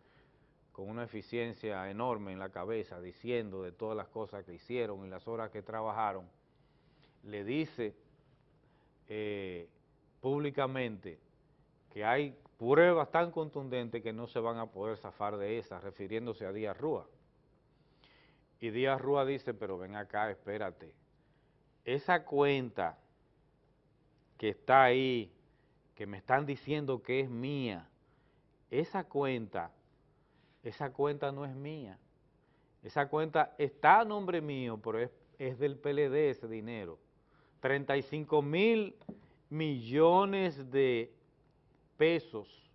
Speaker 3: con una eficiencia enorme en la cabeza diciendo de todas las cosas que hicieron y las horas que trabajaron, le dice eh, públicamente que hay pruebas tan contundentes que no se van a poder zafar de esas, refiriéndose a Díaz Rúa. Y Díaz Rúa dice, pero ven acá, espérate, esa cuenta que está ahí, que me están diciendo que es mía, esa cuenta, esa cuenta no es mía. Esa cuenta está a nombre mío, pero es, es del PLD ese dinero. 35 mil millones de pesos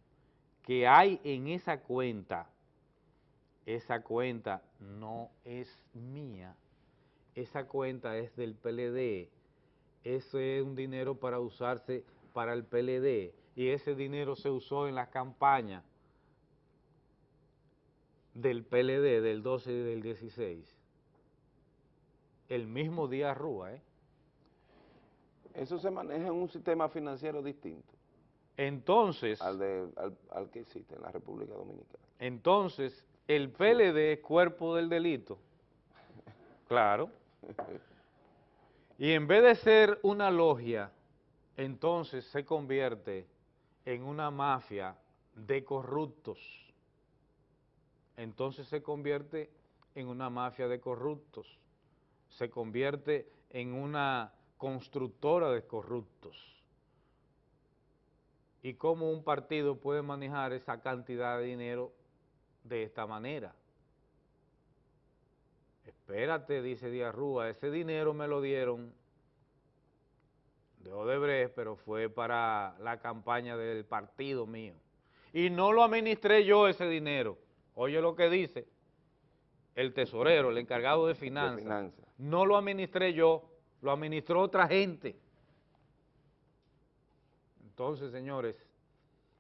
Speaker 3: que hay en esa cuenta, esa cuenta no es mía, esa cuenta es del PLD, ese es un dinero para usarse para el PLD y ese dinero se usó en la campaña del PLD del 12 y del 16. El mismo día Rúa, ¿eh?
Speaker 2: Eso se maneja en un sistema financiero distinto.
Speaker 3: Entonces...
Speaker 2: Al, de, al, al que existe en la República Dominicana.
Speaker 3: Entonces, el PLD es cuerpo del delito. Claro. Y en vez de ser una logia, entonces se convierte en una mafia de corruptos. Entonces se convierte en una mafia de corruptos. Se convierte en una constructora de corruptos. ¿Y cómo un partido puede manejar esa cantidad de dinero de esta manera? Espérate, dice Díaz Rúa, ese dinero me lo dieron de Odebrecht, pero fue para la campaña del partido mío. Y no lo administré yo ese dinero. Oye lo que dice el tesorero, el encargado de finanzas. No lo administré yo, lo administró otra gente. Entonces, señores,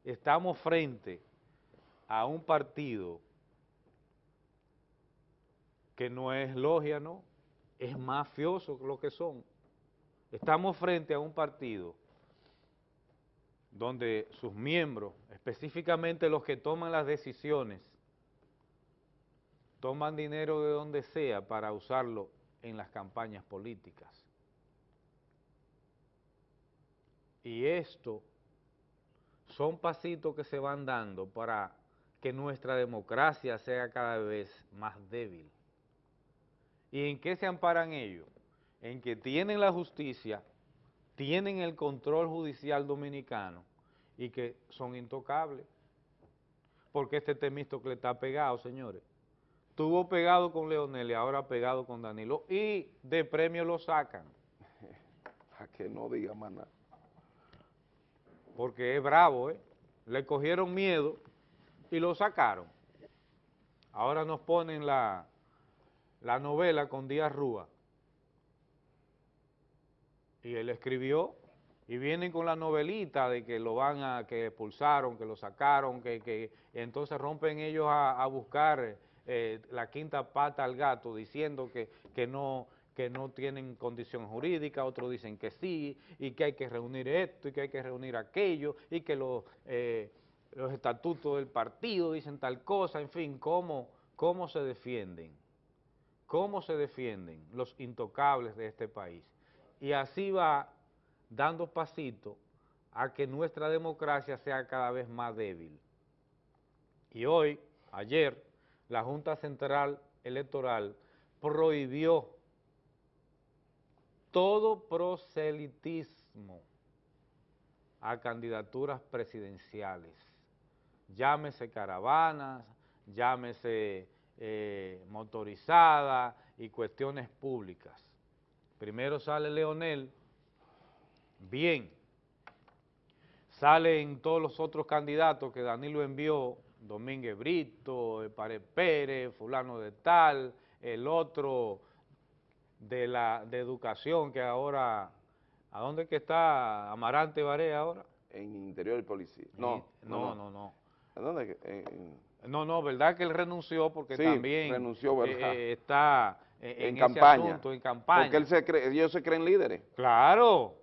Speaker 3: estamos frente a un partido que no es logia, ¿no? Es mafioso lo que son. Estamos frente a un partido donde sus miembros, específicamente los que toman las decisiones, toman dinero de donde sea para usarlo en las campañas políticas. Y esto son pasitos que se van dando para que nuestra democracia sea cada vez más débil. ¿Y en qué se amparan ellos? En que tienen la justicia, tienen el control judicial dominicano y que son intocables. Porque este que le está pegado, señores. Estuvo pegado con Leonel y ahora pegado con Danilo. Y de premio lo sacan.
Speaker 2: A que no diga más nada.
Speaker 3: Porque es bravo, ¿eh? Le cogieron miedo y lo sacaron. Ahora nos ponen la, la novela con Díaz Rúa. Y él escribió y vienen con la novelita de que lo van a, que expulsaron, que lo sacaron, que, que entonces rompen ellos a, a buscar eh, la quinta pata al gato diciendo que, que, no, que no tienen condición jurídica, otros dicen que sí, y que hay que reunir esto, y que hay que reunir aquello, y que los, eh, los estatutos del partido dicen tal cosa, en fin, cómo, cómo se defienden, cómo se defienden los intocables de este país. Y así va dando pasito a que nuestra democracia sea cada vez más débil. Y hoy, ayer, la Junta Central Electoral prohibió todo proselitismo a candidaturas presidenciales, llámese caravanas, llámese eh, motorizada y cuestiones públicas. Primero sale Leonel, bien, salen todos los otros candidatos que Danilo envió Domínguez Brito, Pared Pérez, fulano de tal, el otro de la de educación que ahora, ¿a dónde es que está Amarante Baré ahora?
Speaker 2: En interior del policía. No,
Speaker 3: no, no, no.
Speaker 2: ¿A dónde? En,
Speaker 3: no, no, verdad que él renunció porque
Speaker 2: sí,
Speaker 3: también
Speaker 2: renunció, ¿verdad?
Speaker 3: Eh, está en,
Speaker 2: en campaña.
Speaker 3: Asunto, en campaña.
Speaker 2: Porque él se cree, ellos se creen líderes.
Speaker 3: Claro.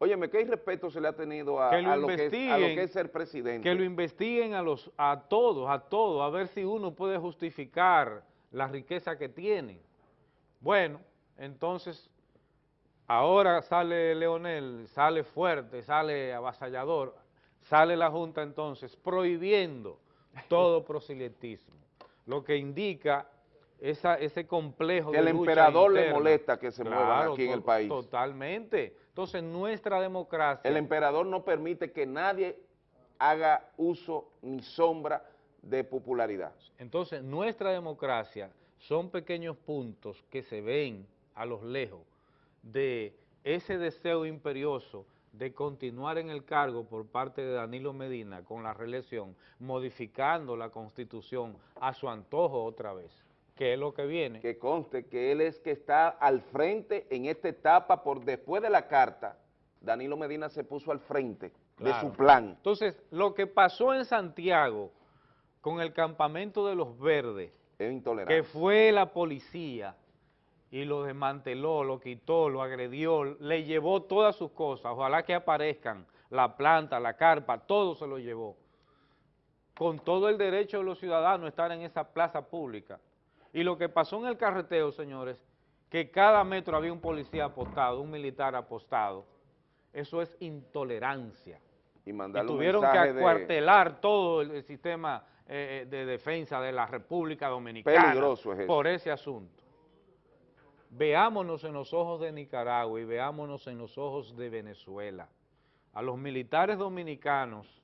Speaker 2: Óyeme, ¿qué respeto se le ha tenido a,
Speaker 3: que lo
Speaker 2: a, lo que es, a, lo que es, ser presidente?
Speaker 3: Que lo investiguen a, los, a todos, a todos, a ver si uno puede justificar la riqueza que tienen. Bueno, entonces, ahora sale Leonel, sale fuerte, sale avasallador, sale la Junta entonces prohibiendo todo proselitismo, lo que indica esa, ese complejo
Speaker 2: Que
Speaker 3: de
Speaker 2: el
Speaker 3: lucha
Speaker 2: emperador le molesta que se muevan
Speaker 3: Claro,
Speaker 2: aquí en el país.
Speaker 3: Totalmente. Entonces, nuestra democracia...
Speaker 2: El emperador no permite que nadie haga uso ni sombra de popularidad.
Speaker 3: Entonces, nuestra democracia son pequeños puntos que se ven a los lejos de ese deseo imperioso de continuar en el cargo por parte de Danilo Medina con la reelección, modificando la Constitución a su antojo otra vez, que es lo que viene.
Speaker 2: Que conste que él es que está al frente en esta etapa por después de la carta, Danilo Medina se puso al frente de su plan.
Speaker 3: Entonces, lo que pasó en Santiago con el campamento de los verdes,
Speaker 2: Es
Speaker 3: que fue la policía y lo desmanteló, lo quitó, lo agredió, le llevó todas sus cosas, ojalá que aparezcan, la planta, la carpa, todo se lo llevó, con todo el derecho de los ciudadanos a estar en esa plaza pública. Y lo que pasó en el carreteo, señores, que cada metro había un policía apostado, un militar apostado, eso es intolerancia.
Speaker 2: Y
Speaker 3: Y
Speaker 2: mandarle un
Speaker 3: tuvieron que
Speaker 2: de-
Speaker 3: acuartelar todo el, el sistema eh, de defensa de la República Dominicana
Speaker 2: Peligroso es eso.
Speaker 3: por ese asunto. Veámonos en los ojos de Nicaragua y veámonos en los ojos de Venezuela. A los militares dominicanos,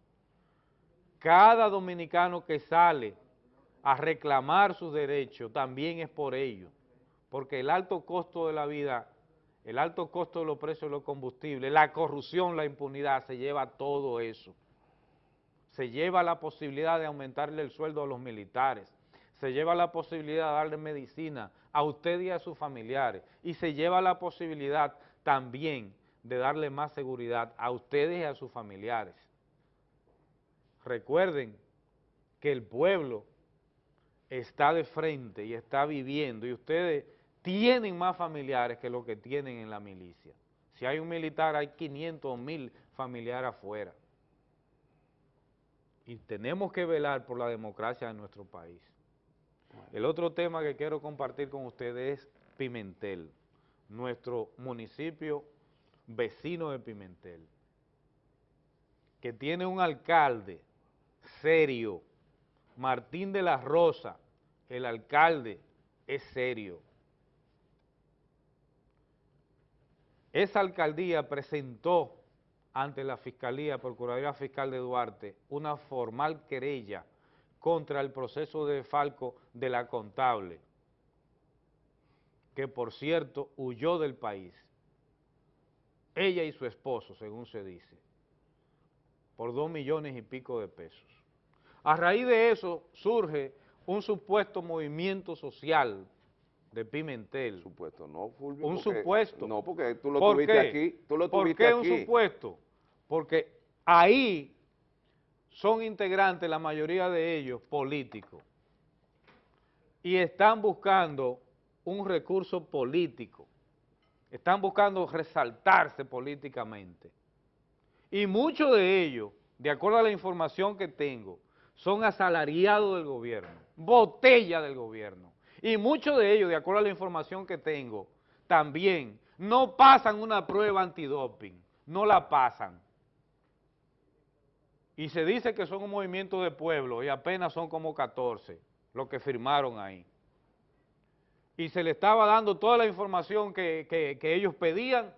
Speaker 3: cada dominicano que sale a reclamar sus derechos también es por ello, porque el alto costo de la vida, el alto costo de los precios de los combustibles, la corrupción, la impunidad, se lleva todo eso. Se lleva la posibilidad de aumentarle el sueldo a los militares, se lleva la posibilidad de darle medicina a usted y a sus familiares, y se lleva la posibilidad también de darle más seguridad a ustedes y a sus familiares. Recuerden que el pueblo está de frente y está viviendo, y ustedes tienen más familiares que lo que tienen en la milicia. Si hay un militar, hay 500 o 1000 familiares afuera. Y tenemos que velar por la democracia de nuestro país. El otro tema que quiero compartir con ustedes es Pimentel, nuestro municipio vecino de Pimentel, que tiene un alcalde serio, Martín de la Rosa, el alcalde es serio. Esa alcaldía presentó ante la Fiscalía, Procuraduría Fiscal de Duarte, una formal querella contra el proceso de falco de la contable, que por cierto huyó del país, ella y su esposo, según se dice, por dos millones y pico de pesos. A raíz de eso surge un supuesto movimiento social de Pimentel.
Speaker 2: Supuesto, no, Fulvio.
Speaker 3: Un
Speaker 2: porque-
Speaker 3: supuesto.
Speaker 2: No, porque tú lo
Speaker 3: ¿Por
Speaker 2: tuviste
Speaker 3: qué?
Speaker 2: aquí. Tú lo
Speaker 3: ¿Por
Speaker 2: tuviste
Speaker 3: qué
Speaker 2: aquí.
Speaker 3: un supuesto? Porque ahí son integrantes, la mayoría de ellos, políticos. Y están buscando un recurso político. Están buscando resaltarse políticamente. Y muchos de ellos, de acuerdo a la información que tengo, son asalariados del gobierno, botella del gobierno. Y muchos de ellos, de acuerdo a la información que tengo, también no pasan una prueba antidoping, no la pasan. Y se dice que son un movimiento de pueblo y apenas son como 14 los que firmaron ahí. Y se le estaba dando toda la información que, que- que ellos pedían,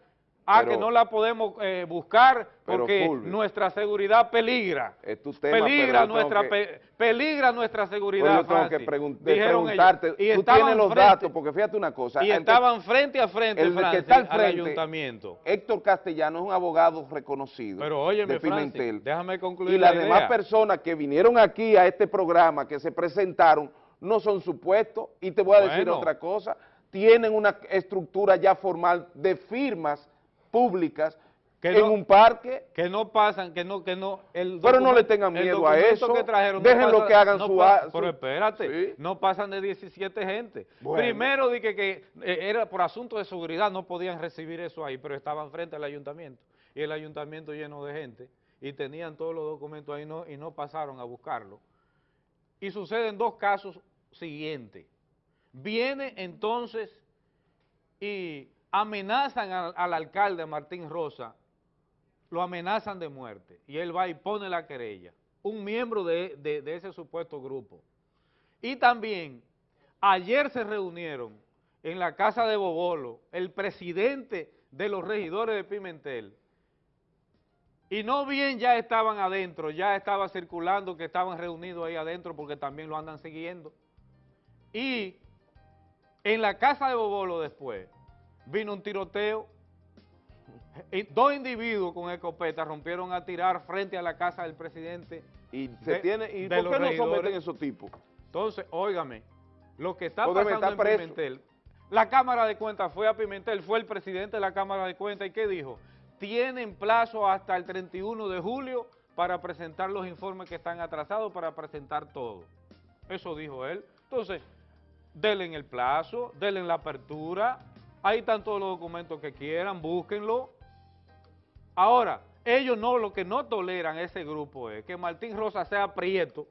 Speaker 3: ah,
Speaker 2: Pero-
Speaker 3: que no la podemos eh, buscar porque
Speaker 2: Fulvio,
Speaker 3: nuestra seguridad peligra.
Speaker 2: Es tu tema,
Speaker 3: peligra nuestra
Speaker 2: que-
Speaker 3: peligra nuestra
Speaker 2: Pues
Speaker 3: seguridad.
Speaker 2: yo tengo que pregun-
Speaker 3: Dijeron ellos.
Speaker 2: preguntarte,
Speaker 3: Y
Speaker 2: tú tienes los
Speaker 3: frente-
Speaker 2: datos, porque fíjate una cosa.
Speaker 3: Y
Speaker 2: que-
Speaker 3: estaban frente a frente,
Speaker 2: el que está al
Speaker 3: al
Speaker 2: frente,
Speaker 3: ayuntamiento.
Speaker 2: Héctor Castellano es un abogado reconocido
Speaker 3: Pero óyeme,
Speaker 2: de
Speaker 3: Francis,
Speaker 2: Pimentel.
Speaker 3: déjame concluir
Speaker 2: y las
Speaker 3: la
Speaker 2: demás personas que vinieron aquí a este programa, que se presentaron, no son supuestos. Y te voy a decir
Speaker 3: Bueno.
Speaker 2: otra cosa, tienen una estructura ya formal de firmas públicas
Speaker 3: Que
Speaker 2: en
Speaker 3: no-
Speaker 2: un parque.
Speaker 3: Que no pasan, que no, que no. El
Speaker 2: Pero no le tengan miedo a eso.
Speaker 3: que trajeron no
Speaker 2: Déjenlo
Speaker 3: pasa-
Speaker 2: que hagan
Speaker 3: no
Speaker 2: su
Speaker 3: pa-
Speaker 2: a- su-
Speaker 3: Pero espérate,
Speaker 2: Sí.
Speaker 3: no pasan de 17 gente.
Speaker 2: Bueno.
Speaker 3: Primero dije que eh, era por asunto de seguridad, no podían recibir eso ahí, pero estaban frente al ayuntamiento. Y el ayuntamiento lleno de gente. Y tenían todos los documentos ahí no, y no pasaron a buscarlo. Y suceden dos casos siguientes. Viene entonces y amenazan al, al alcalde Martín Rosa, lo amenazan de muerte, y él va y pone la querella, un miembro de, de- de ese supuesto grupo. Y también Ayer se reunieron en la casa de Bobolo el presidente de los regidores de Pimentel y no bien ya estaban adentro, ya estaba circulando que estaban reunidos ahí adentro porque también lo andan siguiendo. Y en la casa de Bobolo después vino un tiroteo, y dos individuos con escopeta rompieron a tirar frente a la casa del presidente.
Speaker 2: Y se
Speaker 3: de-
Speaker 2: tiene, ¿y
Speaker 3: de
Speaker 2: por qué no someten esos tipos?
Speaker 3: Entonces, óigame, lo que está pasando en. Pimentel, la Cámara de Cuentas fue a Pimentel, fue el presidente de la Cámara de Cuentas, ¿y qué dijo? Tienen plazo hasta el 31 de julio para presentar los informes que están atrasados, para presentar todo. Eso dijo él. Entonces, denle el plazo, denle la apertura, ahí están todos los documentos que quieran, búsquenlo. Ahora, ellos no, lo que no toleran ese grupo es que Martín Rosa sea prieto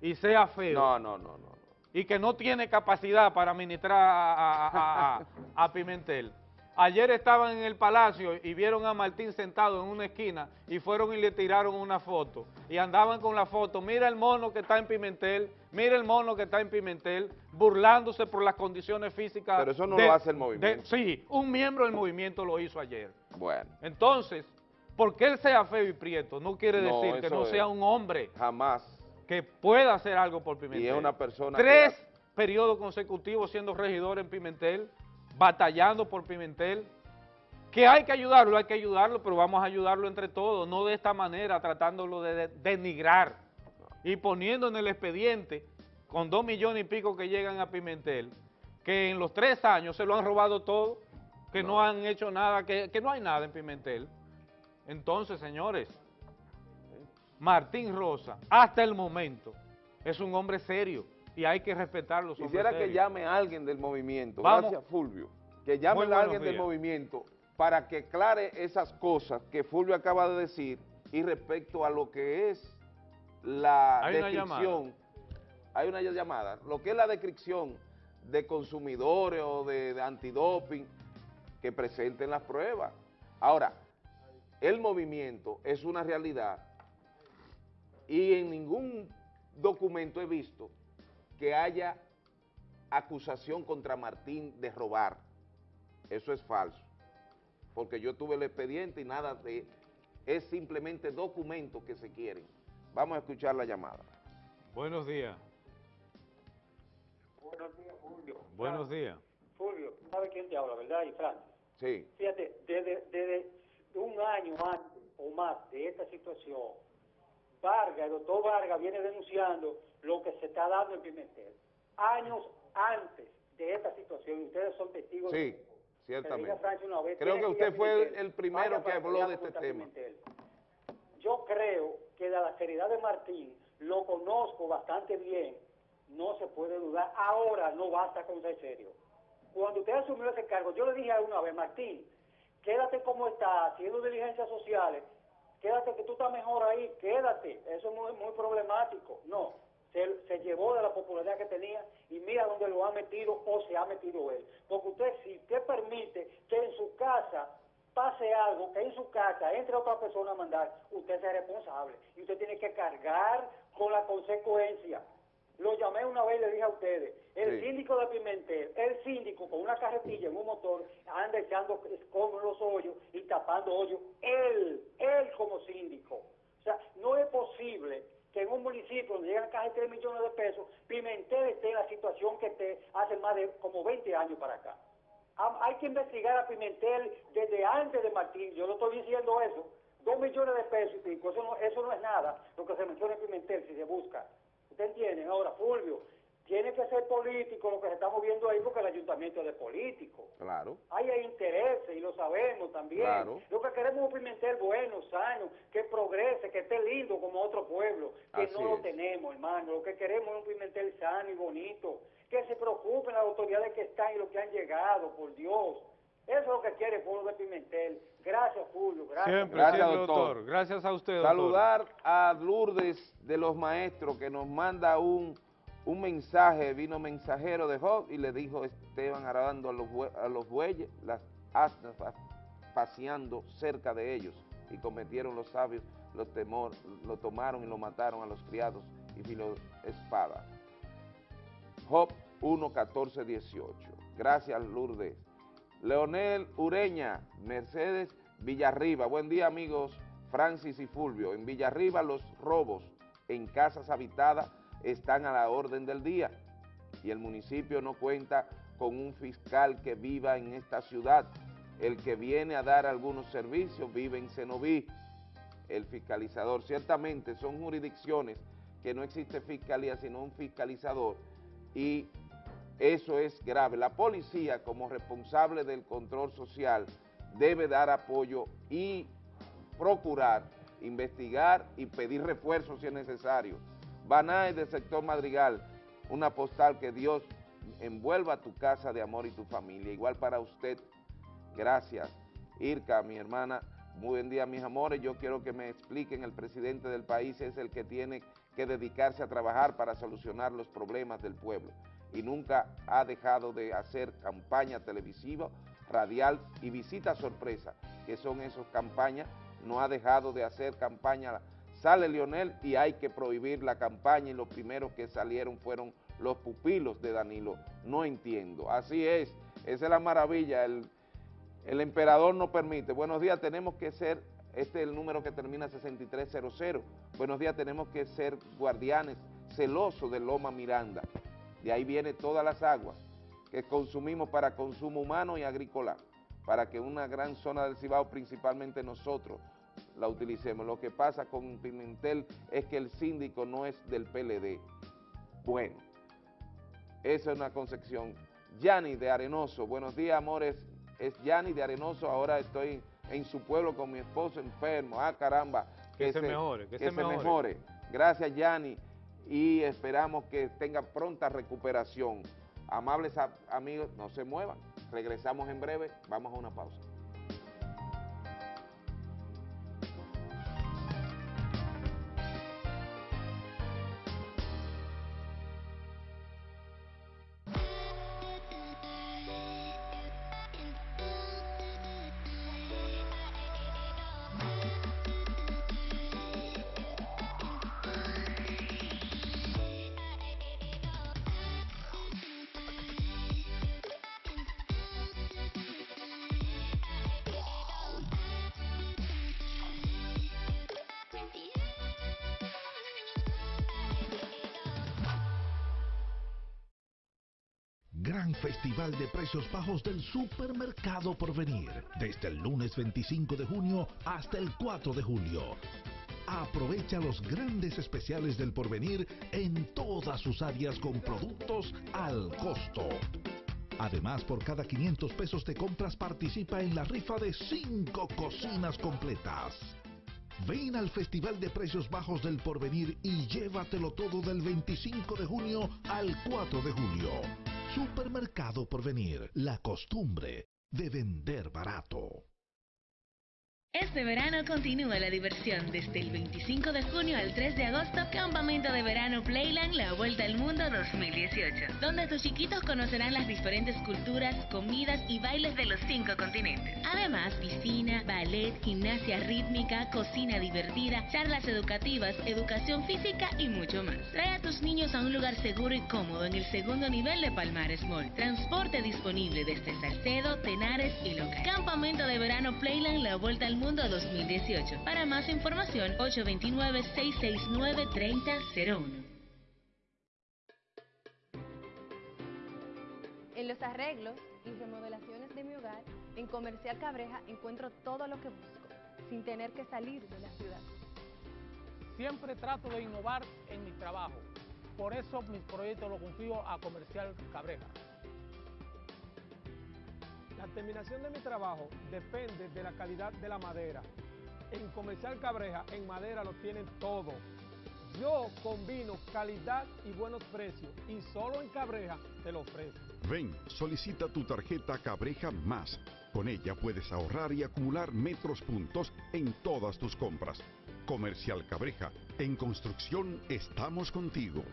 Speaker 3: y sea feo.
Speaker 2: No, no, no, no.
Speaker 3: Y que no tiene capacidad para administrar a, a- a- a- a Pimentel. Ayer estaban en el palacio y vieron a Martín sentado en una esquina y fueron y le tiraron una foto. Y andaban con la foto, mira el mono que está en Pimentel, mira el mono que está en Pimentel, burlándose por las condiciones físicas.
Speaker 2: Pero eso no
Speaker 3: de-
Speaker 2: lo hace el
Speaker 3: de-
Speaker 2: movimiento.
Speaker 3: sí, un miembro del movimiento lo hizo ayer.
Speaker 2: Bueno.
Speaker 3: Entonces, porque él sea feo y prieto, no quiere
Speaker 2: No,
Speaker 3: decir que no
Speaker 2: es.
Speaker 3: sea un hombre
Speaker 2: Jamás.
Speaker 3: que pueda hacer algo por Pimentel.
Speaker 2: Y es una persona
Speaker 3: Tres
Speaker 2: que-
Speaker 3: periodos consecutivos siendo regidor en Pimentel, batallando por Pimentel. Que hay que ayudarlo, hay que ayudarlo, pero vamos a ayudarlo entre todos, no de esta manera, tratándolo de, de- denigrar y poniendo en el expediente, con dos millones y pico que llegan a Pimentel, que en los tres años se lo han robado todo, que no, han hecho nada, que, que no hay nada en Pimentel. Entonces, señores, Martín Rosa, hasta el momento, es un hombre serio y hay que respetarlo. los
Speaker 2: Quisiera que llame a alguien del movimiento.
Speaker 3: Vamos.
Speaker 2: Gracias, Fulvio. Que llame a alguien del movimiento para que aclare esas cosas que Fulvio acaba de decir y respecto a lo que es la
Speaker 3: Hay una
Speaker 2: descripción. Hay una llamada. Lo que es la descripción de consumidores o de, de antidoping que presenten las pruebas. Ahora, el movimiento es una realidad y en ningún documento he visto que haya acusación contra Martín de robar. Eso es falso. Porque yo tuve el expediente y nada de... Es simplemente documentos que se quieren. Vamos a escuchar la llamada.
Speaker 3: Buenos días.
Speaker 32: Buenos días, Julio.
Speaker 3: Buenos días.
Speaker 32: Julio, ¿tú ¿sabes quién te habla, verdad? Y Francis.
Speaker 2: Sí.
Speaker 32: Fíjate, desde, desde un año antes o más de esta situación, Vargas, el doctor Vargas viene denunciando lo que se está dando en Pimentel. Años antes de esta situación, y ustedes son testigos de
Speaker 2: Sí.
Speaker 32: Que
Speaker 2: ciertamente.
Speaker 32: una vez,
Speaker 2: Creo que usted fue el- primero que habló de este tema.
Speaker 32: Pimentel. Yo creo que de la seriedad de Martín lo conozco bastante bien, no se puede dudar. Ahora no basta con ser serio. Cuando usted asumió ese cargo, yo le dije a una vez, Martín, quédate como está, haciendo diligencias sociales, quédate que tú estás mejor ahí, quédate, eso es muy, muy problemático. No, se, se llevó de la popularidad que tenía y mira dónde lo ha metido o se ha metido él. Porque usted, si usted permite que en su casa pase algo, que en su casa entre otra persona a mandar, usted es responsable y usted tiene que cargar con la consecuencia. Lo llamé una vez y le dije a ustedes, el
Speaker 5: Sí.
Speaker 32: síndico de Pimentel, el síndico con una carretilla en un motor, anda echando escombros los hoyos y tapando hoyos, él, él como síndico. O sea, no es posible que en un municipio donde llegan casi 3 millones de pesos, Pimentel esté en la situación que esté hace más de como 20 años para acá. Hay que investigar a Pimentel desde antes de Martín, yo no estoy diciendo eso, dos millones de pesos y pico, eso no, eso no es nada, lo que se menciona en Pimentel si se busca. ¿Usted entiende? Ahora, Fulvio, tiene que ser político lo que se está moviendo ahí porque el ayuntamiento es de político.
Speaker 2: Claro.
Speaker 32: Ahí hay intereses y lo sabemos también.
Speaker 2: Claro.
Speaker 32: Lo que queremos es un Pimentel bueno, sano, que progrese, que esté lindo como otro pueblo, que
Speaker 2: Así
Speaker 32: no lo
Speaker 2: es.
Speaker 32: tenemos, hermano. Lo que queremos es un Pimentel sano y bonito, que se preocupen las autoridades que están y los que han llegado, por Dios. Eso es lo que quiere pueblo de Pimentel. Gracias, Julio. Gracias.
Speaker 3: Siempre,
Speaker 2: Gracias,
Speaker 3: siempre,
Speaker 2: doctor.
Speaker 3: doctor. Gracias a usted, doctor.
Speaker 2: Saludar a Lourdes de los Maestros que nos manda un, un mensaje, vino mensajero de Job y le dijo Esteban arando a los, a los bueyes, las asnas pa- paseando cerca de ellos y cometieron los sabios los temor, lo tomaron y lo mataron a los criados y filo espada. Job 11418. Gracias, Lourdes. Leonel Ureña, Mercedes Villarriba. Buen día, amigos Francis y Fulvio. En Villarriba los robos en casas habitadas están a la orden del día y el municipio no cuenta con un fiscal que viva en esta ciudad. El que viene a dar algunos servicios vive en Cenoví. El fiscalizador, ciertamente son jurisdicciones que no existe fiscalía sino un fiscalizador y eso es grave. La policía como responsable del control social debe dar apoyo y procurar, investigar y pedir refuerzos si es necesario. Banae del sector Madrigal, una postal que Dios envuelva tu casa de amor y tu familia. Igual para usted, gracias. Irka, mi hermana, muy buen día mis amores, yo quiero que me expliquen, el presidente del país es el que tiene que dedicarse a trabajar para solucionar los problemas del pueblo y nunca ha dejado de hacer campaña televisiva, radial y visita sorpresa, que son esas campañas, no ha dejado de hacer campaña. Sale Lionel y hay que prohibir la campaña y los primeros que salieron fueron los pupilos de Danilo. No entiendo. Así es, esa es la maravilla, el, el emperador no permite. Buenos días, tenemos que ser, este es el número que termina 6300. Buenos días, tenemos que ser guardianes celosos de Loma Miranda. De ahí viene todas las aguas que consumimos para consumo humano y agrícola, para que una gran zona del Cibao, principalmente nosotros, la utilicemos. Lo que pasa con Pimentel es que el síndico no es del PLD. Bueno, esa es una concepción. Yani de Arenoso, buenos días amores, es Yani de Arenoso, ahora estoy en su pueblo con mi esposo enfermo, ah caramba.
Speaker 3: Que, se, mejore, que,
Speaker 2: se,
Speaker 3: mejore.
Speaker 2: mejore. Gracias Yani y esperamos que tenga pronta recuperación. Amables amigos, no se muevan, regresamos en breve, vamos a una pausa.
Speaker 8: Festival de Precios Bajos del Supermercado Porvenir, desde el lunes 25 de junio hasta el 4 de julio. Aprovecha los grandes especiales del Porvenir en todas sus áreas con productos al costo. Además, por cada 500 pesos de compras participa en la rifa de 5 cocinas completas. Ven al Festival de Precios Bajos del Porvenir y llévatelo todo del 25 de junio al 4 de julio. Supermercado Porvenir, la costumbre de vender barato.
Speaker 29: Este verano continúa la diversión desde el 25 de junio al 3 de agosto, Campamento de Verano Playland La Vuelta al Mundo 2018, donde tus chiquitos conocerán las diferentes culturas, comidas y bailes de los cinco continentes. Además, piscina, ballet, gimnasia rítmica, cocina divertida, charlas educativas, educación física y mucho más. Trae a tus niños a un lugar seguro y cómodo en el segundo nivel de Palmares Mall. Transporte disponible desde Salcedo, Tenares y Loca. Campamento de Verano Playland La Vuelta al Mundo 2018. Para más información, 829-669-3001.
Speaker 5: En los arreglos y remodelaciones de mi hogar, en Comercial Cabreja encuentro todo lo que busco, sin tener que salir de la ciudad.
Speaker 33: Siempre trato de innovar en mi trabajo. Por eso mis proyectos los confío a Comercial Cabreja. La terminación de mi trabajo depende de la calidad de la madera. En Comercial Cabreja, en madera lo tienen todo. Yo combino calidad y buenos precios y solo en Cabreja te lo ofrezco.
Speaker 34: Ven, solicita tu tarjeta Cabreja Más. Con ella puedes ahorrar y acumular metros puntos en todas tus compras. Comercial Cabreja, en construcción estamos contigo.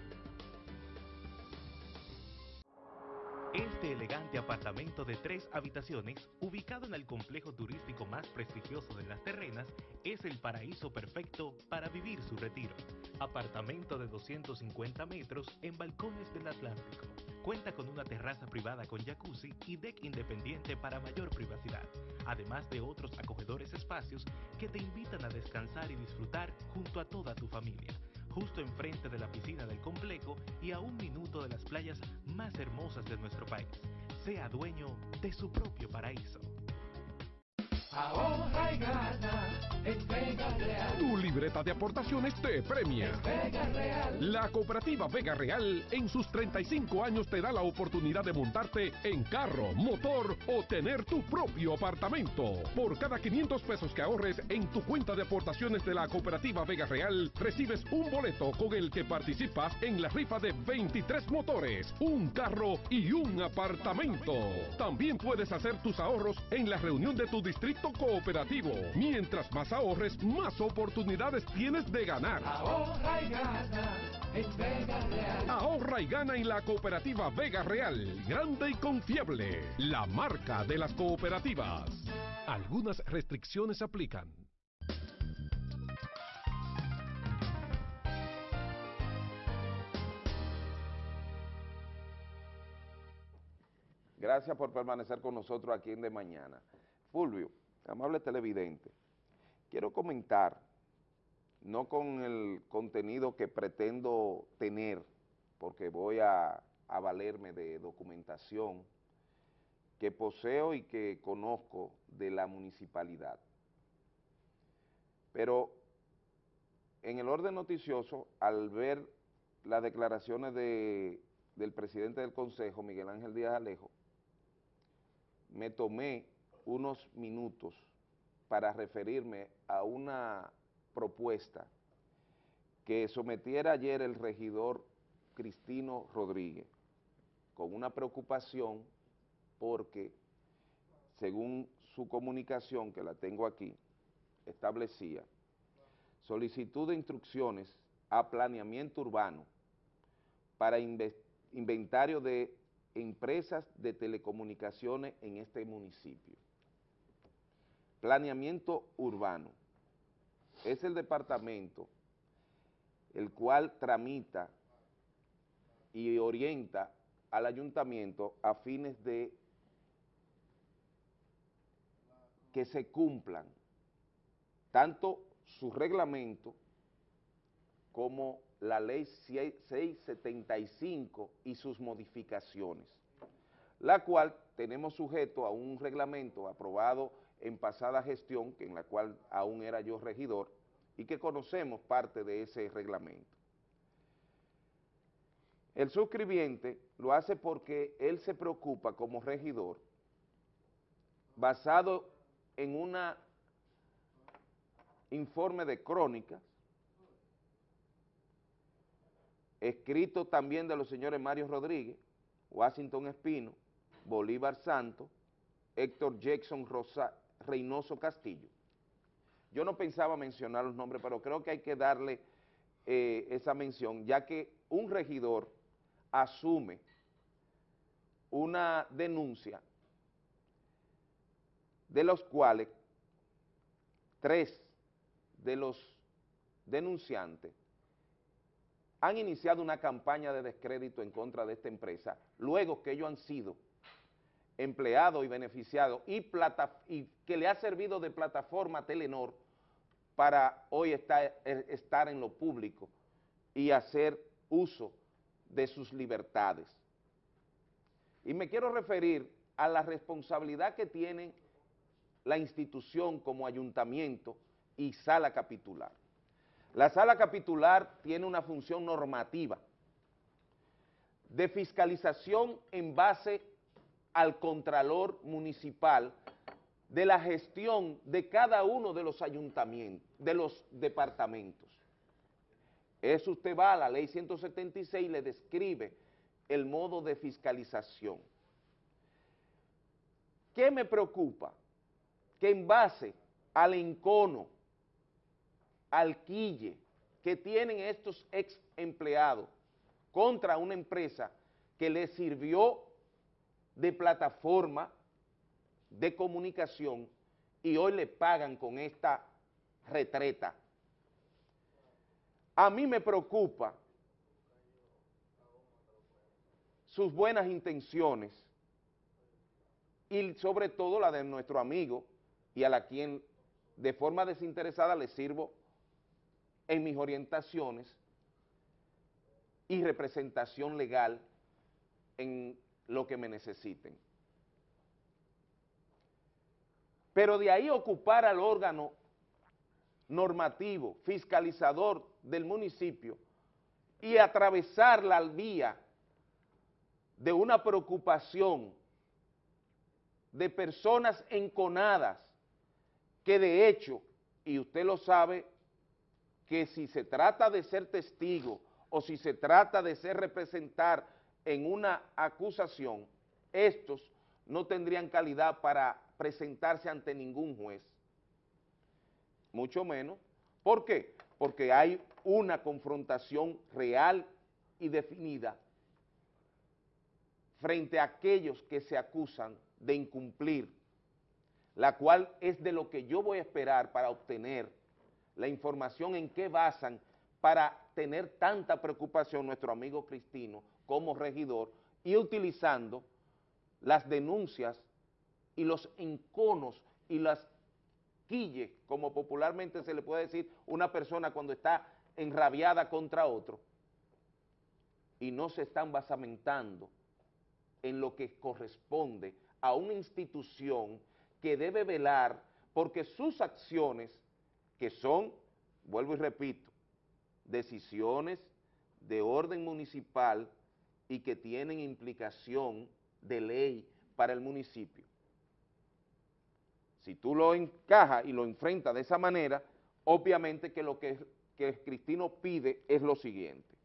Speaker 1: Este elegante apartamento de tres habitaciones, ubicado en el complejo turístico más prestigioso de Las Terrenas, es el paraíso perfecto para vivir su retiro. Apartamento de 250 metros en balcones del Atlántico. Cuenta con una terraza privada con jacuzzi y deck independiente para mayor privacidad, además de otros acogedores espacios que te invitan a descansar y disfrutar junto a toda tu familia justo enfrente de la piscina del complejo y a un minuto de las playas más hermosas de nuestro país. Sea dueño de su propio paraíso.
Speaker 35: Ahorra y gana en Vega Real.
Speaker 36: Tu libreta de aportaciones te premia.
Speaker 35: Vega Real.
Speaker 36: La cooperativa Vega Real en sus 35 años te da la oportunidad de montarte en carro, motor o tener tu propio apartamento. Por cada 500 pesos que ahorres en tu cuenta de aportaciones de la cooperativa Vega Real, recibes un boleto con el que participas en la rifa de 23 motores, un carro y un apartamento. También puedes hacer tus ahorros en la reunión de tu distrito cooperativo. Mientras más ahorres, más oportunidades tienes de ganar.
Speaker 35: Ahorra y gana en Vega Real.
Speaker 36: Ahorra y gana en la cooperativa Vega Real, grande y confiable, la marca de las cooperativas. Algunas restricciones aplican.
Speaker 2: Gracias por permanecer con nosotros aquí en De Mañana. Fulvio, amable televidente, quiero comentar, no con el contenido que pretendo tener, porque voy a, valerme de documentación que poseo y que conozco de la municipalidad. Pero en el orden noticioso, al ver las declaraciones de, del presidente del Consejo, Miguel Ángel Díaz Alejo, me tomé unos minutos para referirme a una propuesta que sometiera ayer el regidor Cristino Rodríguez, con una preocupación porque, según su comunicación, que la tengo aquí, establecía solicitud de instrucciones a planeamiento urbano para inventario de empresas de telecomunicaciones en este municipio. Planeamiento urbano. Es el departamento el cual tramita y orienta al ayuntamiento a fines de que se cumplan tanto su reglamento como la ley 675 y sus modificaciones, la cual tenemos sujeto a un reglamento aprobado en pasada gestión, que en la cual aún era yo regidor, y que conocemos parte de ese reglamento. El suscribiente lo hace porque él se preocupa como regidor, basado en un informe de crónicas, escrito también de los señores Mario Rodríguez, Washington Espino, Bolívar Santo, Héctor Jackson Rosa, Reynoso Castillo. Yo no pensaba mencionar los nombres, pero creo que hay que darle eh, esa mención, ya que un regidor asume una denuncia de los cuales tres de los denunciantes han iniciado una campaña de descrédito en contra de esta empresa, luego que ellos han sido empleado y beneficiado y, que le ha servido de plataforma a Telenor para hoy estar, estar en lo público y hacer uso de sus libertades. Y me quiero referir a la responsabilidad que tiene la institución como ayuntamiento y sala capitular. La sala capitular tiene una función normativa de fiscalización en base al Contralor Municipal de la gestión de cada uno de los ayuntamientos, de los departamentos. Eso usted va a la ley 176 y le describe el modo de fiscalización. ¿Qué me preocupa? Que en base al encono, al quille que tienen estos ex empleados contra una empresa que les sirvió de plataforma de comunicación y hoy le pagan con esta retreta. A mí me preocupa sus buenas intenciones y sobre todo la de nuestro amigo y a la quien de forma desinteresada le sirvo en mis orientaciones y representación legal en lo que me necesiten. Pero de ahí ocupar al órgano normativo, fiscalizador del municipio y atravesar la vía de una preocupación de personas enconadas que de hecho, y usted lo sabe, que si se trata de ser testigo o si se trata de ser representar en una acusación, estos no tendrían calidad para presentarse ante ningún juez, mucho menos. ¿Por qué? Porque hay una confrontación real y definida frente a aquellos que se acusan de incumplir, la cual es de lo que yo voy a esperar para obtener la información en qué basan para tener tanta preocupación nuestro amigo Cristino como regidor y utilizando las denuncias y los enconos y las quilles, como popularmente se le puede decir una persona cuando está enrabiada contra otro, y no se están basamentando en lo que corresponde a una institución que debe velar porque sus acciones, que son, vuelvo y repito, decisiones de orden municipal y que tienen implicación de ley para el municipio. Si tú lo encajas y lo enfrentas de esa manera, obviamente que lo que, que Cristino pide es lo siguiente.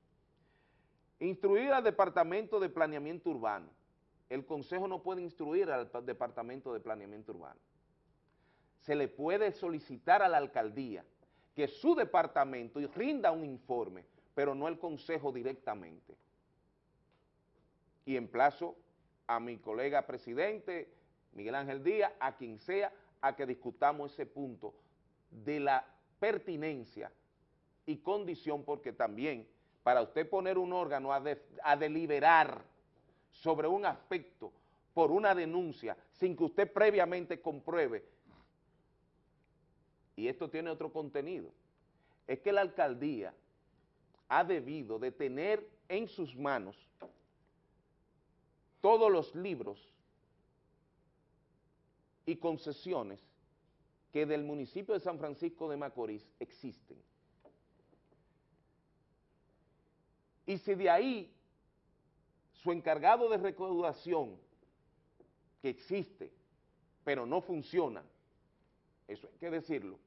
Speaker 2: Instruir al Departamento de Planeamiento Urbano. El Consejo no puede instruir al Departamento de Planeamiento Urbano. Se le puede solicitar a la Alcaldía que su departamento rinda un informe, pero no el Consejo directamente. Y emplazo a mi colega presidente, Miguel Ángel Díaz, a quien sea, a que discutamos ese punto de la pertinencia y condición, porque también para usted poner un órgano a, a deliberar sobre un aspecto por una denuncia sin que usted previamente compruebe, y esto tiene otro contenido, es que la alcaldía ha debido de tener en sus manos todos los libros y concesiones que del municipio de San Francisco de Macorís existen. Y si de ahí su encargado de recaudación, que existe, pero no funciona, eso hay que decirlo,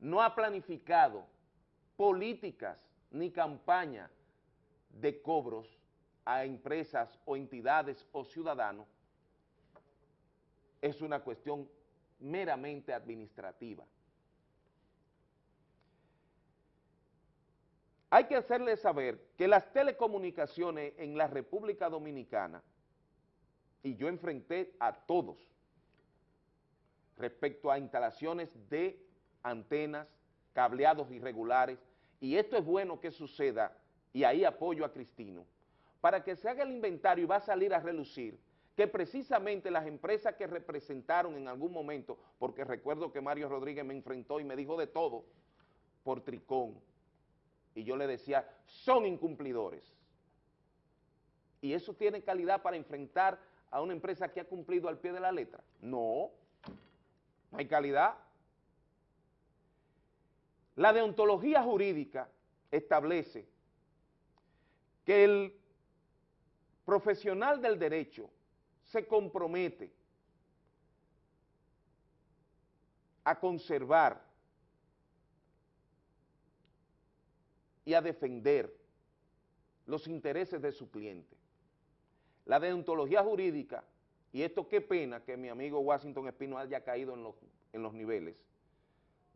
Speaker 2: no ha planificado políticas ni campaña de cobros a empresas o entidades o ciudadanos, es una cuestión meramente administrativa. Hay que hacerle saber que las telecomunicaciones en la República Dominicana, y yo enfrenté a todos respecto a instalaciones de antenas, cableados irregulares, y esto es bueno que suceda, y ahí apoyo a Cristino, para que se haga el inventario y va a salir a relucir que precisamente las empresas que representaron en algún momento, porque recuerdo que Mario Rodríguez me enfrentó y me dijo de todo por Tricón, y yo le decía, son incumplidores. ¿Y eso tiene calidad para enfrentar a una empresa que ha cumplido al pie de la letra? No, no hay calidad. La deontología jurídica establece que el profesional del derecho se compromete a conservar y a defender los intereses de su cliente. La deontología jurídica, y esto qué pena que mi amigo Washington Espino haya caído en los, niveles,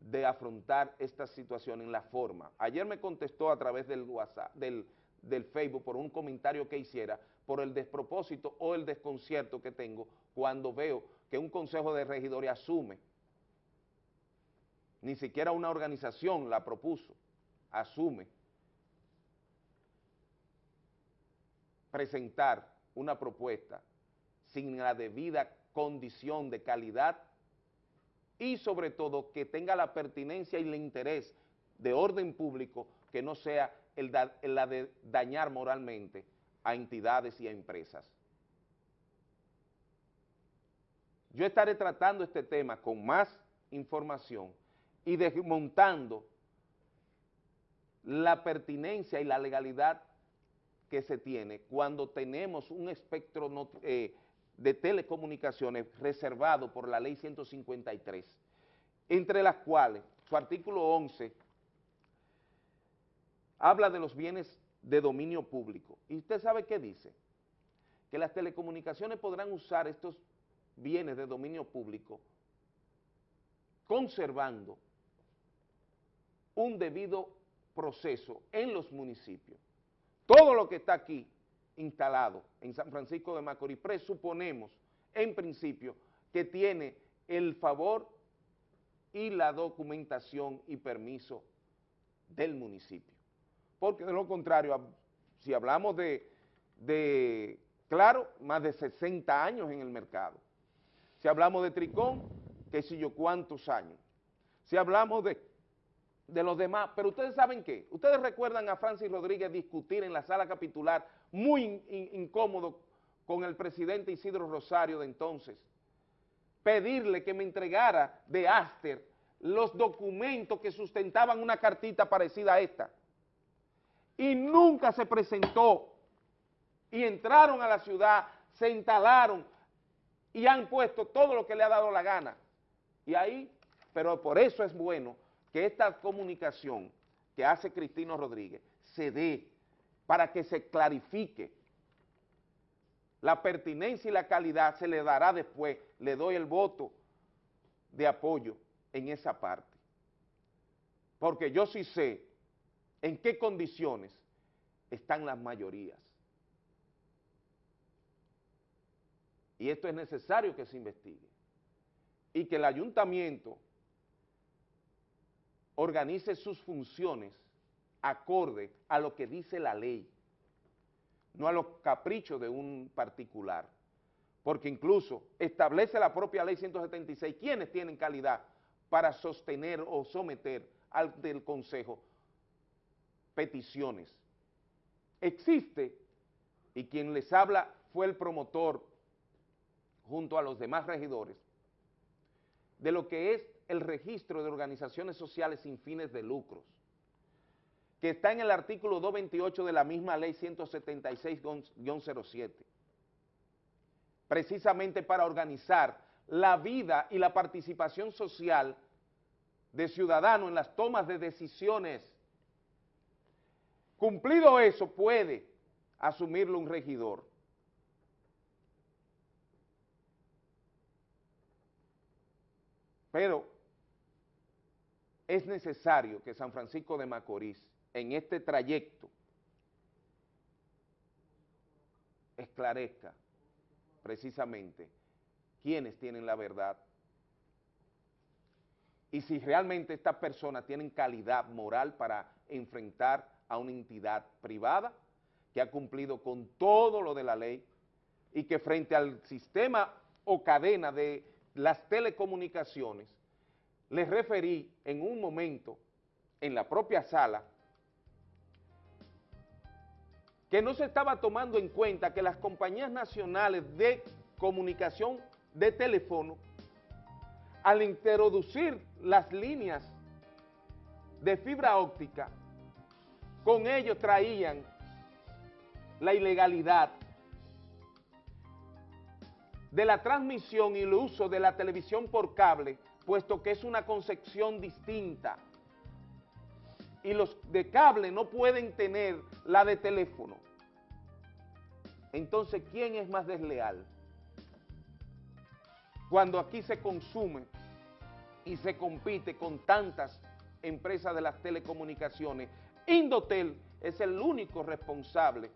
Speaker 2: de afrontar esta situación en la forma. Ayer me contestó a través del WhatsApp, del, del Facebook por un comentario que hiciera, por el despropósito o el desconcierto que tengo cuando veo que un consejo de regidores asume, ni siquiera una organización la propuso, asume presentar una propuesta sin la debida condición de calidad y sobre todo que tenga la pertinencia y el interés de orden público que no sea el, la de dañar moralmente a entidades y a empresas. Yo estaré tratando este tema con más información y desmontando la pertinencia y la legalidad que se tiene cuando tenemos un espectro eh, de telecomunicaciones reservado por la ley 153, entre las cuales su artículo 11 habla de los bienes de dominio público. ¿Y usted sabe qué dice? Que las telecomunicaciones podrán usar estos bienes de dominio público conservando un debido proceso en los municipios. Todo lo que está aquí instalado en San Francisco de Macorís, presuponemos en principio que tiene el favor y la documentación y permiso del municipio. Porque de lo contrario, si hablamos de, claro, más de 60 años en el mercado. Si hablamos de Tricón, qué sé yo cuántos años. Si hablamos de de los demás, pero ustedes saben qué, ustedes recuerdan a Francis Rodríguez discutir en la sala capitular muy incómodo con el presidente Isidro Rosario de entonces, pedirle que me entregara de Aster los documentos que sustentaban una cartita parecida a esta, y nunca se presentó, y entraron a la ciudad, se instalaron, y han puesto todo lo que le ha dado la gana, y ahí, pero por eso es bueno que esta comunicación que hace Cristino Rodríguez se dé para que se clarifique. La pertinencia y la calidad se le dará después, le doy el voto de apoyo en esa parte. Porque yo sí sé en qué condiciones están las mayorías. Y esto es necesario que se investigue. Y que el ayuntamiento organice sus funciones acorde a lo que dice la ley, no a los caprichos de un particular, porque incluso establece la propia ley 176 quienes tienen calidad para sostener o someter al del Consejo peticiones. Existe, y quien les habla fue el promotor junto a los demás regidores, de lo que es el registro de organizaciones sociales sin fines de lucros, que está en el artículo 228 de la misma ley 176-07, precisamente para organizar la vida y la participación social de ciudadanos en las tomas de decisiones. Cumplido eso, puede asumirlo un regidor. Pero es necesario que San Francisco de Macorís, en este trayecto, esclarezca precisamente quiénes tienen la verdad y si realmente estas personas tienen calidad moral para enfrentar a una entidad privada que ha cumplido con todo lo de la ley y que frente al sistema o cadena de las telecomunicaciones les referí en un momento en la propia sala que no se estaba tomando en cuenta que las compañías nacionales de comunicación de teléfono, al introducir las líneas de fibra óptica, con ello traían la ilegalidad de la transmisión y el uso de la televisión por cable puesto que es una concepción distinta. Y los de cable no pueden tener la de teléfono. Entonces, ¿quién es más desleal? Cuando aquí se consume y se compite con tantas empresas de las telecomunicaciones Indotel es el único responsable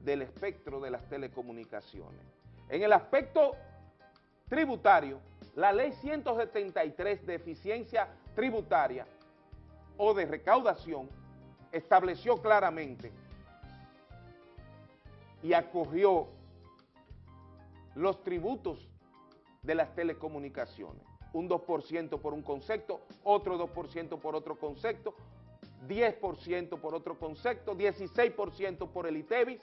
Speaker 2: del espectro de las telecomunicaciones. En el aspecto tributario, la ley 173 de eficiencia tributaria o de recaudación estableció claramente y acogió los tributos de las telecomunicaciones. Un 2% por un concepto, otro 2% por otro concepto, 10% por otro concepto, 16% por el ITEVIS.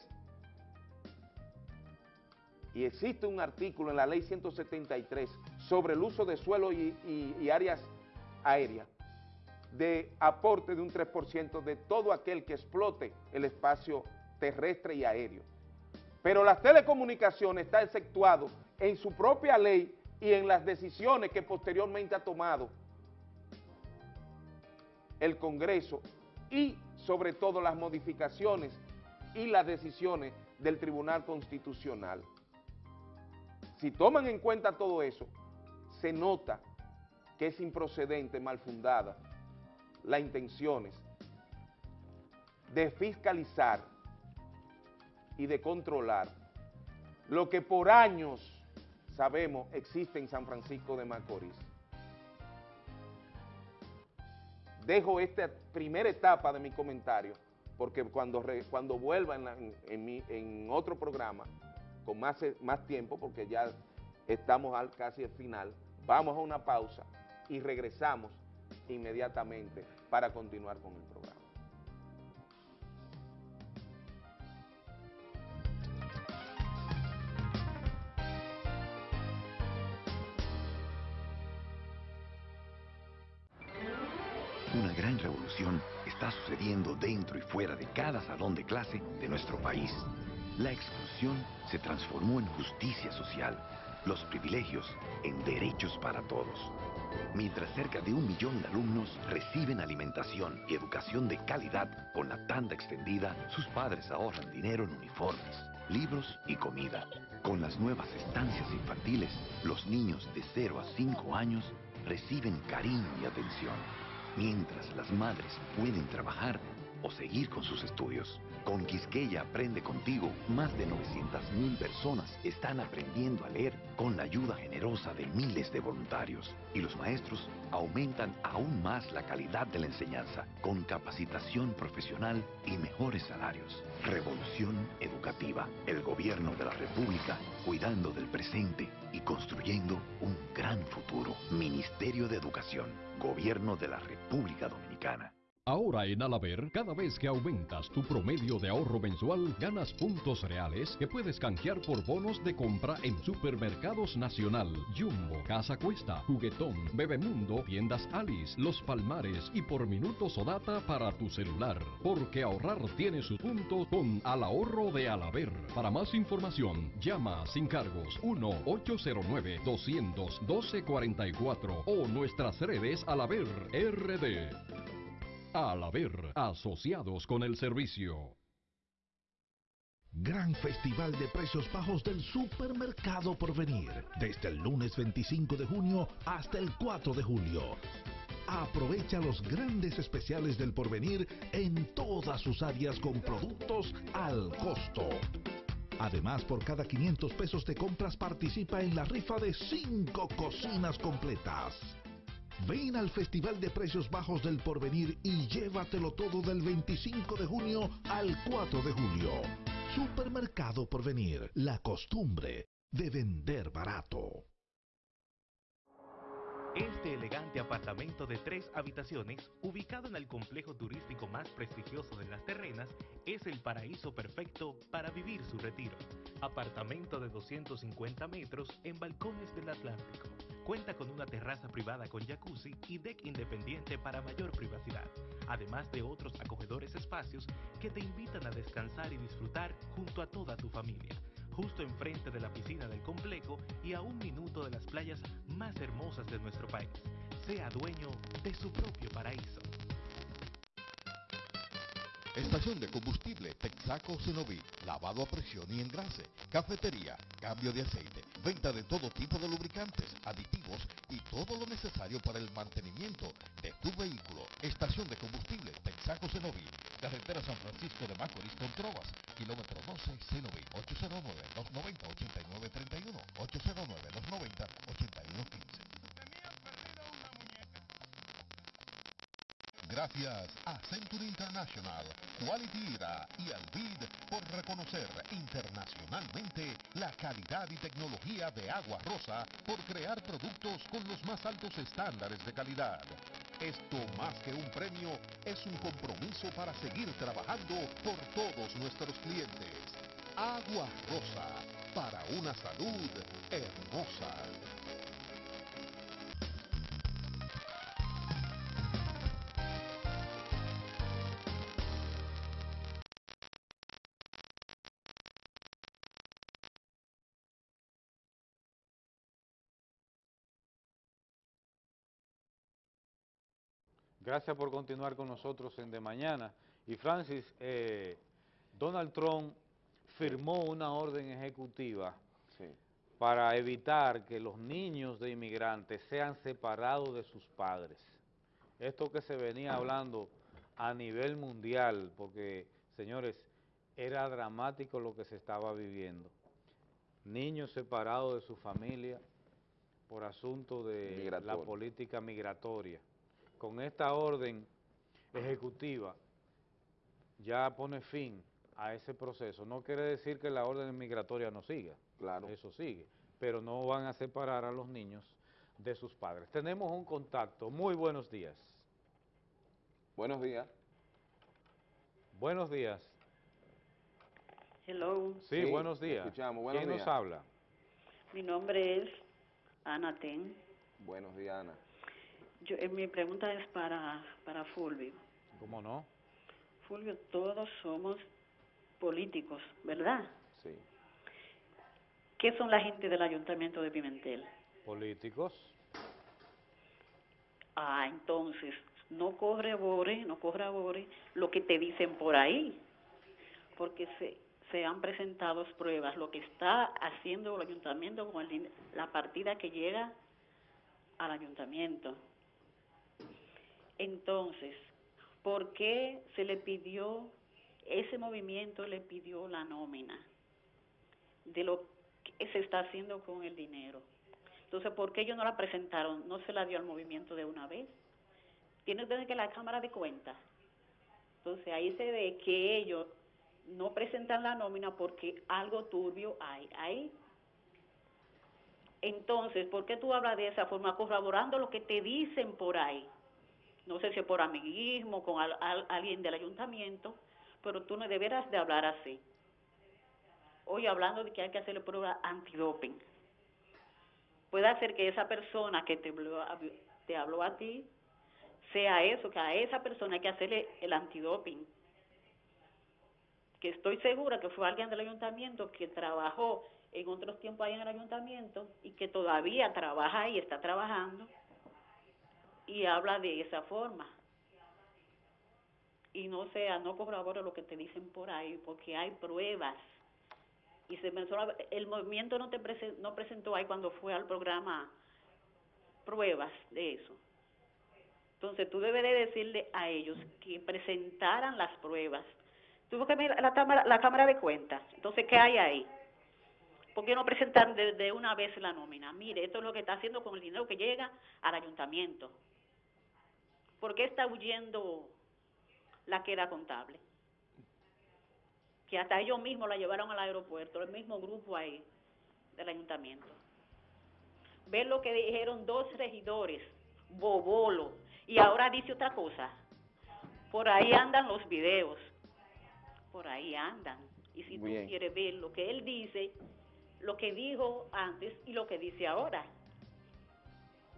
Speaker 2: Y existe un artículo en la ley 173 sobre el uso de suelo y, áreas aéreas de aporte de un 3% de todo aquel que explote el espacio terrestre y aéreo. Pero las telecomunicaciones está exceptuado en su propia ley y en las decisiones que posteriormente ha tomado el Congreso y sobre todo las modificaciones y las decisiones del Tribunal Constitucional. Si toman en cuenta todo eso, se nota que es improcedente, mal fundada, las intenciones de fiscalizar y de controlar lo que por años sabemos existe en San Francisco de Macorís. Dejo esta primera etapa de mi comentario porque cuando, cuando vuelva en, en, otro programa con más, más tiempo, porque ya estamos al, casi al final, vamos a una pausa y regresamos inmediatamente para continuar con el programa.
Speaker 6: Dentro y fuera de cada salón de clase de nuestro país. La exclusión se transformó en justicia social, los privilegios en derechos para todos. Mientras cerca de un millón de alumnos reciben alimentación y educación de calidad con la tanda extendida, sus padres ahorran dinero en uniformes, libros y comida. Con las nuevas estancias infantiles, los niños de 0 a 5 años reciben cariño y atención mientras las madres pueden trabajar o seguir con sus estudios. Con Quisqueya Aprende Contigo, más de 900.000 personas están aprendiendo a leer con la ayuda generosa de miles de voluntarios. Y los maestros aumentan aún más la calidad de la enseñanza con capacitación profesional y mejores salarios. Revolución educativa. El gobierno de la República cuidando del presente y construyendo un gran futuro. Ministerio de Educación. Gobierno de la República Dominicana.
Speaker 31: Ahora en Alaber, cada vez que aumentas tu promedio de ahorro mensual, ganas puntos reales que puedes canjear por bonos de compra en Supermercados Nacional, Jumbo, Casa Cuesta, Juguetón, Bebemundo, Tiendas Alice, Los Palmares y por minutos o data para tu celular. Porque ahorrar tiene su punto con Al Ahorro de Alaber. Para más información, llama sin cargos 1-809-200-1244 o nuestras redes Alaber RD. Al haber asociados con el servicio.
Speaker 8: Gran Festival de Precios Bajos del Supermercado por venir, desde el lunes 25 de junio hasta el 4 de julio. Aprovecha los grandes especiales del porvenir en todas sus áreas con productos al costo. Además, por cada 500 pesos de compras participa en la rifa de 5 cocinas completas. Ven al Festival de Precios Bajos del Porvenir y llévatelo todo del 25 de junio al 4 de julio. Supermercado Porvenir, la costumbre de vender barato.
Speaker 30: Este elegante apartamento de tres habitaciones, ubicado en el complejo turístico más prestigioso de las terrenas, es el paraíso perfecto para vivir su retiro. Apartamento de 250 metros en balcones del Atlántico Cuenta con una terraza privada con jacuzzi y deck independiente para mayor privacidad, además de otros acogedores espacios que te invitan a descansar y disfrutar junto a toda tu familia, justo enfrente de la piscina del complejo y a un minuto de las playas más hermosas de nuestro país. Sea dueño de su propio paraíso.
Speaker 37: Estación de combustible Texaco Cenoví, lavado a presión y engrase, cafetería, cambio de aceite, venta de todo tipo de lubricantes, aditivos y todo lo necesario para el mantenimiento de tu vehículo. Estación de combustible Texaco Cenoví, carretera San Francisco de Macorís con Trovas, kilómetro 12 Cenoví, 809-290-8931, 809-290-8115. Gracias a Century International, Quality Ira y Alvid por reconocer internacionalmente la calidad y tecnología de Agua Rosa por crear productos con los más altos estándares de calidad. Esto más que un premio es un compromiso para seguir trabajando por todos nuestros clientes. Agua Rosa, para una salud hermosa.
Speaker 3: Gracias por continuar con nosotros en De Mañana. Y Francis, eh, Donald Trump firmó una orden ejecutiva para evitar que los niños de inmigrantes sean separados de sus padres. Esto que se venía hablando a nivel mundial, porque, señores, era dramático lo que se estaba viviendo. Niños separados de su familia por asunto de la política migratoria con esta orden ejecutiva ya pone fin a ese proceso. No quiere decir que la orden migratoria no siga, claro. eso sigue, pero no van a separar a los niños de sus padres. Tenemos un contacto. Muy buenos días.
Speaker 2: Buenos días.
Speaker 3: Buenos días.
Speaker 38: Hello.
Speaker 3: Sí, buenos días.
Speaker 2: Escuchamos. Buenos
Speaker 3: ¿Quién nos habla?
Speaker 38: Mi nombre es Ana Ten.
Speaker 2: Buenos días, Ana.
Speaker 38: Yo, eh, mi pregunta es para, para Fulvio.
Speaker 3: ¿Cómo no?
Speaker 38: Fulvio, todos somos políticos, ¿verdad?
Speaker 2: Sí.
Speaker 38: ¿Qué son la gente del Ayuntamiento de Pimentel?
Speaker 3: Políticos.
Speaker 38: Ah, entonces, no correbore, no correbore lo que te dicen por ahí, porque se, se han presentado pruebas, lo que está haciendo el ayuntamiento con el, la partida que llega al ayuntamiento. Entonces, ¿por qué se le pidió, ese movimiento le pidió la nómina de lo que se está haciendo con el dinero? Entonces, ¿por qué ellos no la presentaron? ¿No se la dio al movimiento de una vez? Tiene usted que la Cámara de Cuentas. Entonces, ahí se ve que ellos no presentan la nómina porque algo turbio hay ahí. Entonces, ¿por qué tú hablas de esa forma, corroborando lo que te dicen por ahí? No sé si por amiguismo, con alguien del ayuntamiento, pero tú no deberás de hablar así. Hoy hablando de que hay que hacerle prueba antidoping. Puede ser que esa persona que te habló, te habló a ti sea eso, que a esa persona hay que hacerle el antidoping. Que estoy segura que fue alguien del ayuntamiento que trabajó en otros tiempos ahí en el ayuntamiento y que todavía trabaja y está trabajando y habla de esa forma. Y no sea, no corrobora lo que te dicen por ahí, porque hay pruebas. Y se menciona, el movimiento no te no presentó ahí cuando fue al programa pruebas de eso. Entonces tú debes de decirle a ellos que presentaran las pruebas. Tuvo que ver la cámara, la cámara de cuentas. Entonces, ¿qué hay ahí? ¿Por qué no presentar de, de, una vez la nómina? Mire, esto es lo que está haciendo con el dinero que llega al ayuntamiento. ¿Por qué está huyendo la que era contable? Que hasta ellos mismos la llevaron al aeropuerto, el mismo grupo ahí del ayuntamiento. Ver lo que dijeron dos regidores, Bobolo, y ahora dice otra cosa. Por ahí andan los videos, por ahí andan. Y si tú quieres ver lo que él dice, lo que dijo antes y lo que dice ahora,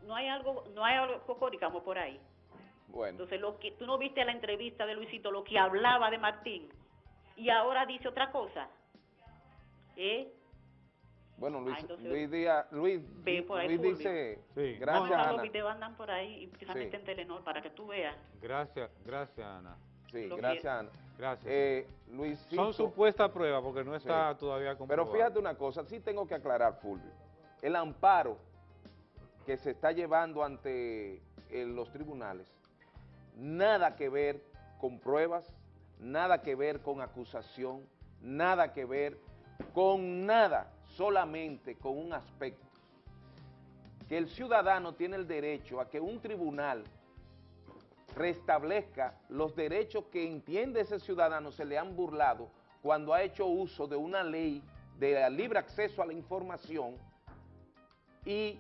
Speaker 38: no hay algo, no hay algo cocóricamo por ahí. Entonces, lo que tú no viste la entrevista de Luisito, lo que hablaba de Martín, y ahora dice otra cosa. ¿Eh?
Speaker 2: Bueno, Luis, ah, Luis, Díaz, Luis, Luis dice,
Speaker 38: sí. gracias no, Ana. Los videos andan por ahí, y precisamente en Telenor, para que tú veas.
Speaker 3: Gracias, gracias Ana.
Speaker 2: Sí,
Speaker 38: Lo que-
Speaker 2: gracias, Ana.
Speaker 3: Gracias.
Speaker 2: Eh, Luisito,
Speaker 3: Son supuestas pruebas porque no está
Speaker 2: Sí.
Speaker 3: todavía
Speaker 2: Pero
Speaker 3: comprobado.
Speaker 2: fíjate una cosa, sí tengo que aclarar, Fulvio. El amparo que se está llevando ante eh, los tribunales, nada que ver con pruebas, nada que ver con acusación, nada que ver con nada, solamente con un aspecto. Que el ciudadano tiene el derecho a que un tribunal restablezca los derechos que entiende ese ciudadano se le han burlado cuando ha hecho uso de una ley de libre acceso a la información y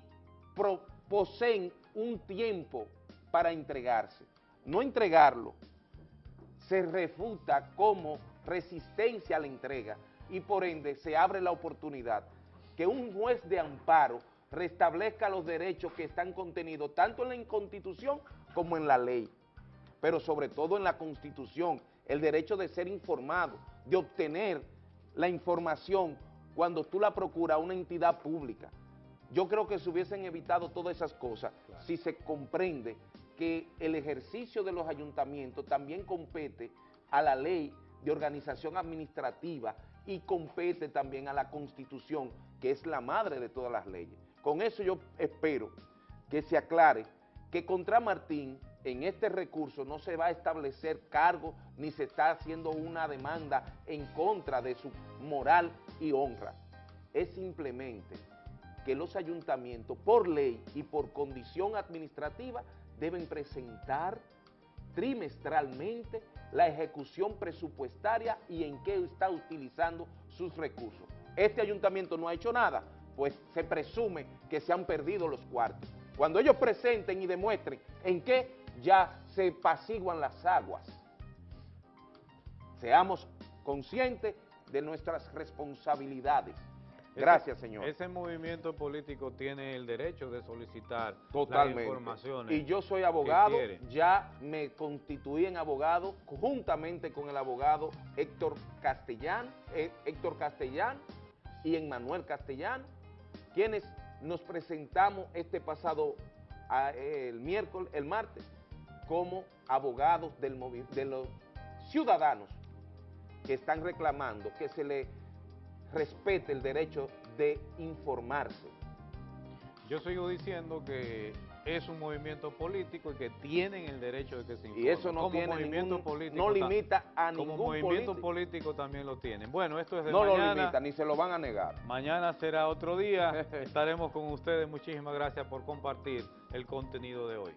Speaker 2: poseen un tiempo para entregarse. No entregarlo se refuta como resistencia a la entrega y por ende se abre la oportunidad que un juez de amparo restablezca los derechos que están contenidos tanto en la Constitución como en la ley, pero sobre todo en la Constitución, el derecho de ser informado, de obtener la información cuando tú la procuras a una entidad pública. Yo creo que se hubiesen evitado todas esas cosas si se comprende que el ejercicio de los ayuntamientos también compete a la ley de organización administrativa y compete también a la Constitución, que es la madre de todas las leyes. Con eso yo espero que se aclare que contra Martín en este recurso no se va a establecer cargo ni se está haciendo una demanda en contra de su moral y honra. Es simplemente que los ayuntamientos, por ley y por condición administrativa, deben presentar trimestralmente la ejecución presupuestaria y en qué está utilizando sus recursos. Este ayuntamiento no ha hecho nada, pues se presume que se han perdido los cuartos. Cuando ellos presenten y demuestren en qué ya se pasiguan las aguas. Seamos conscientes de nuestras responsabilidades. Gracias,
Speaker 3: Ese-
Speaker 2: señor.
Speaker 3: Ese movimiento político tiene el derecho de solicitar
Speaker 2: Totalmente.
Speaker 3: las informaciones.
Speaker 2: Y yo soy abogado, ya me constituí en abogado juntamente con el abogado Héctor Castellán, eh, Héctor Castellán y Emmanuel Castellán, quienes nos presentamos este pasado ah, eh, el miércoles, el martes, como abogados del de los ciudadanos que están reclamando que se le respete el derecho de informarse.
Speaker 3: Yo sigo diciendo que es un movimiento político y que tienen el derecho de que se informen.
Speaker 2: Y eso no
Speaker 3: Como
Speaker 2: tiene
Speaker 3: movimiento
Speaker 2: ningún-
Speaker 3: político
Speaker 2: no
Speaker 3: ta-
Speaker 2: limita a
Speaker 3: Como
Speaker 2: ningún
Speaker 3: movimiento
Speaker 2: político.
Speaker 3: político también lo tienen. Bueno, esto es de
Speaker 2: No lo
Speaker 3: mañana.
Speaker 2: limita, ni se lo van a negar.
Speaker 3: Mañana será otro día. Estaremos con ustedes. Muchísimas gracias por compartir el contenido de hoy.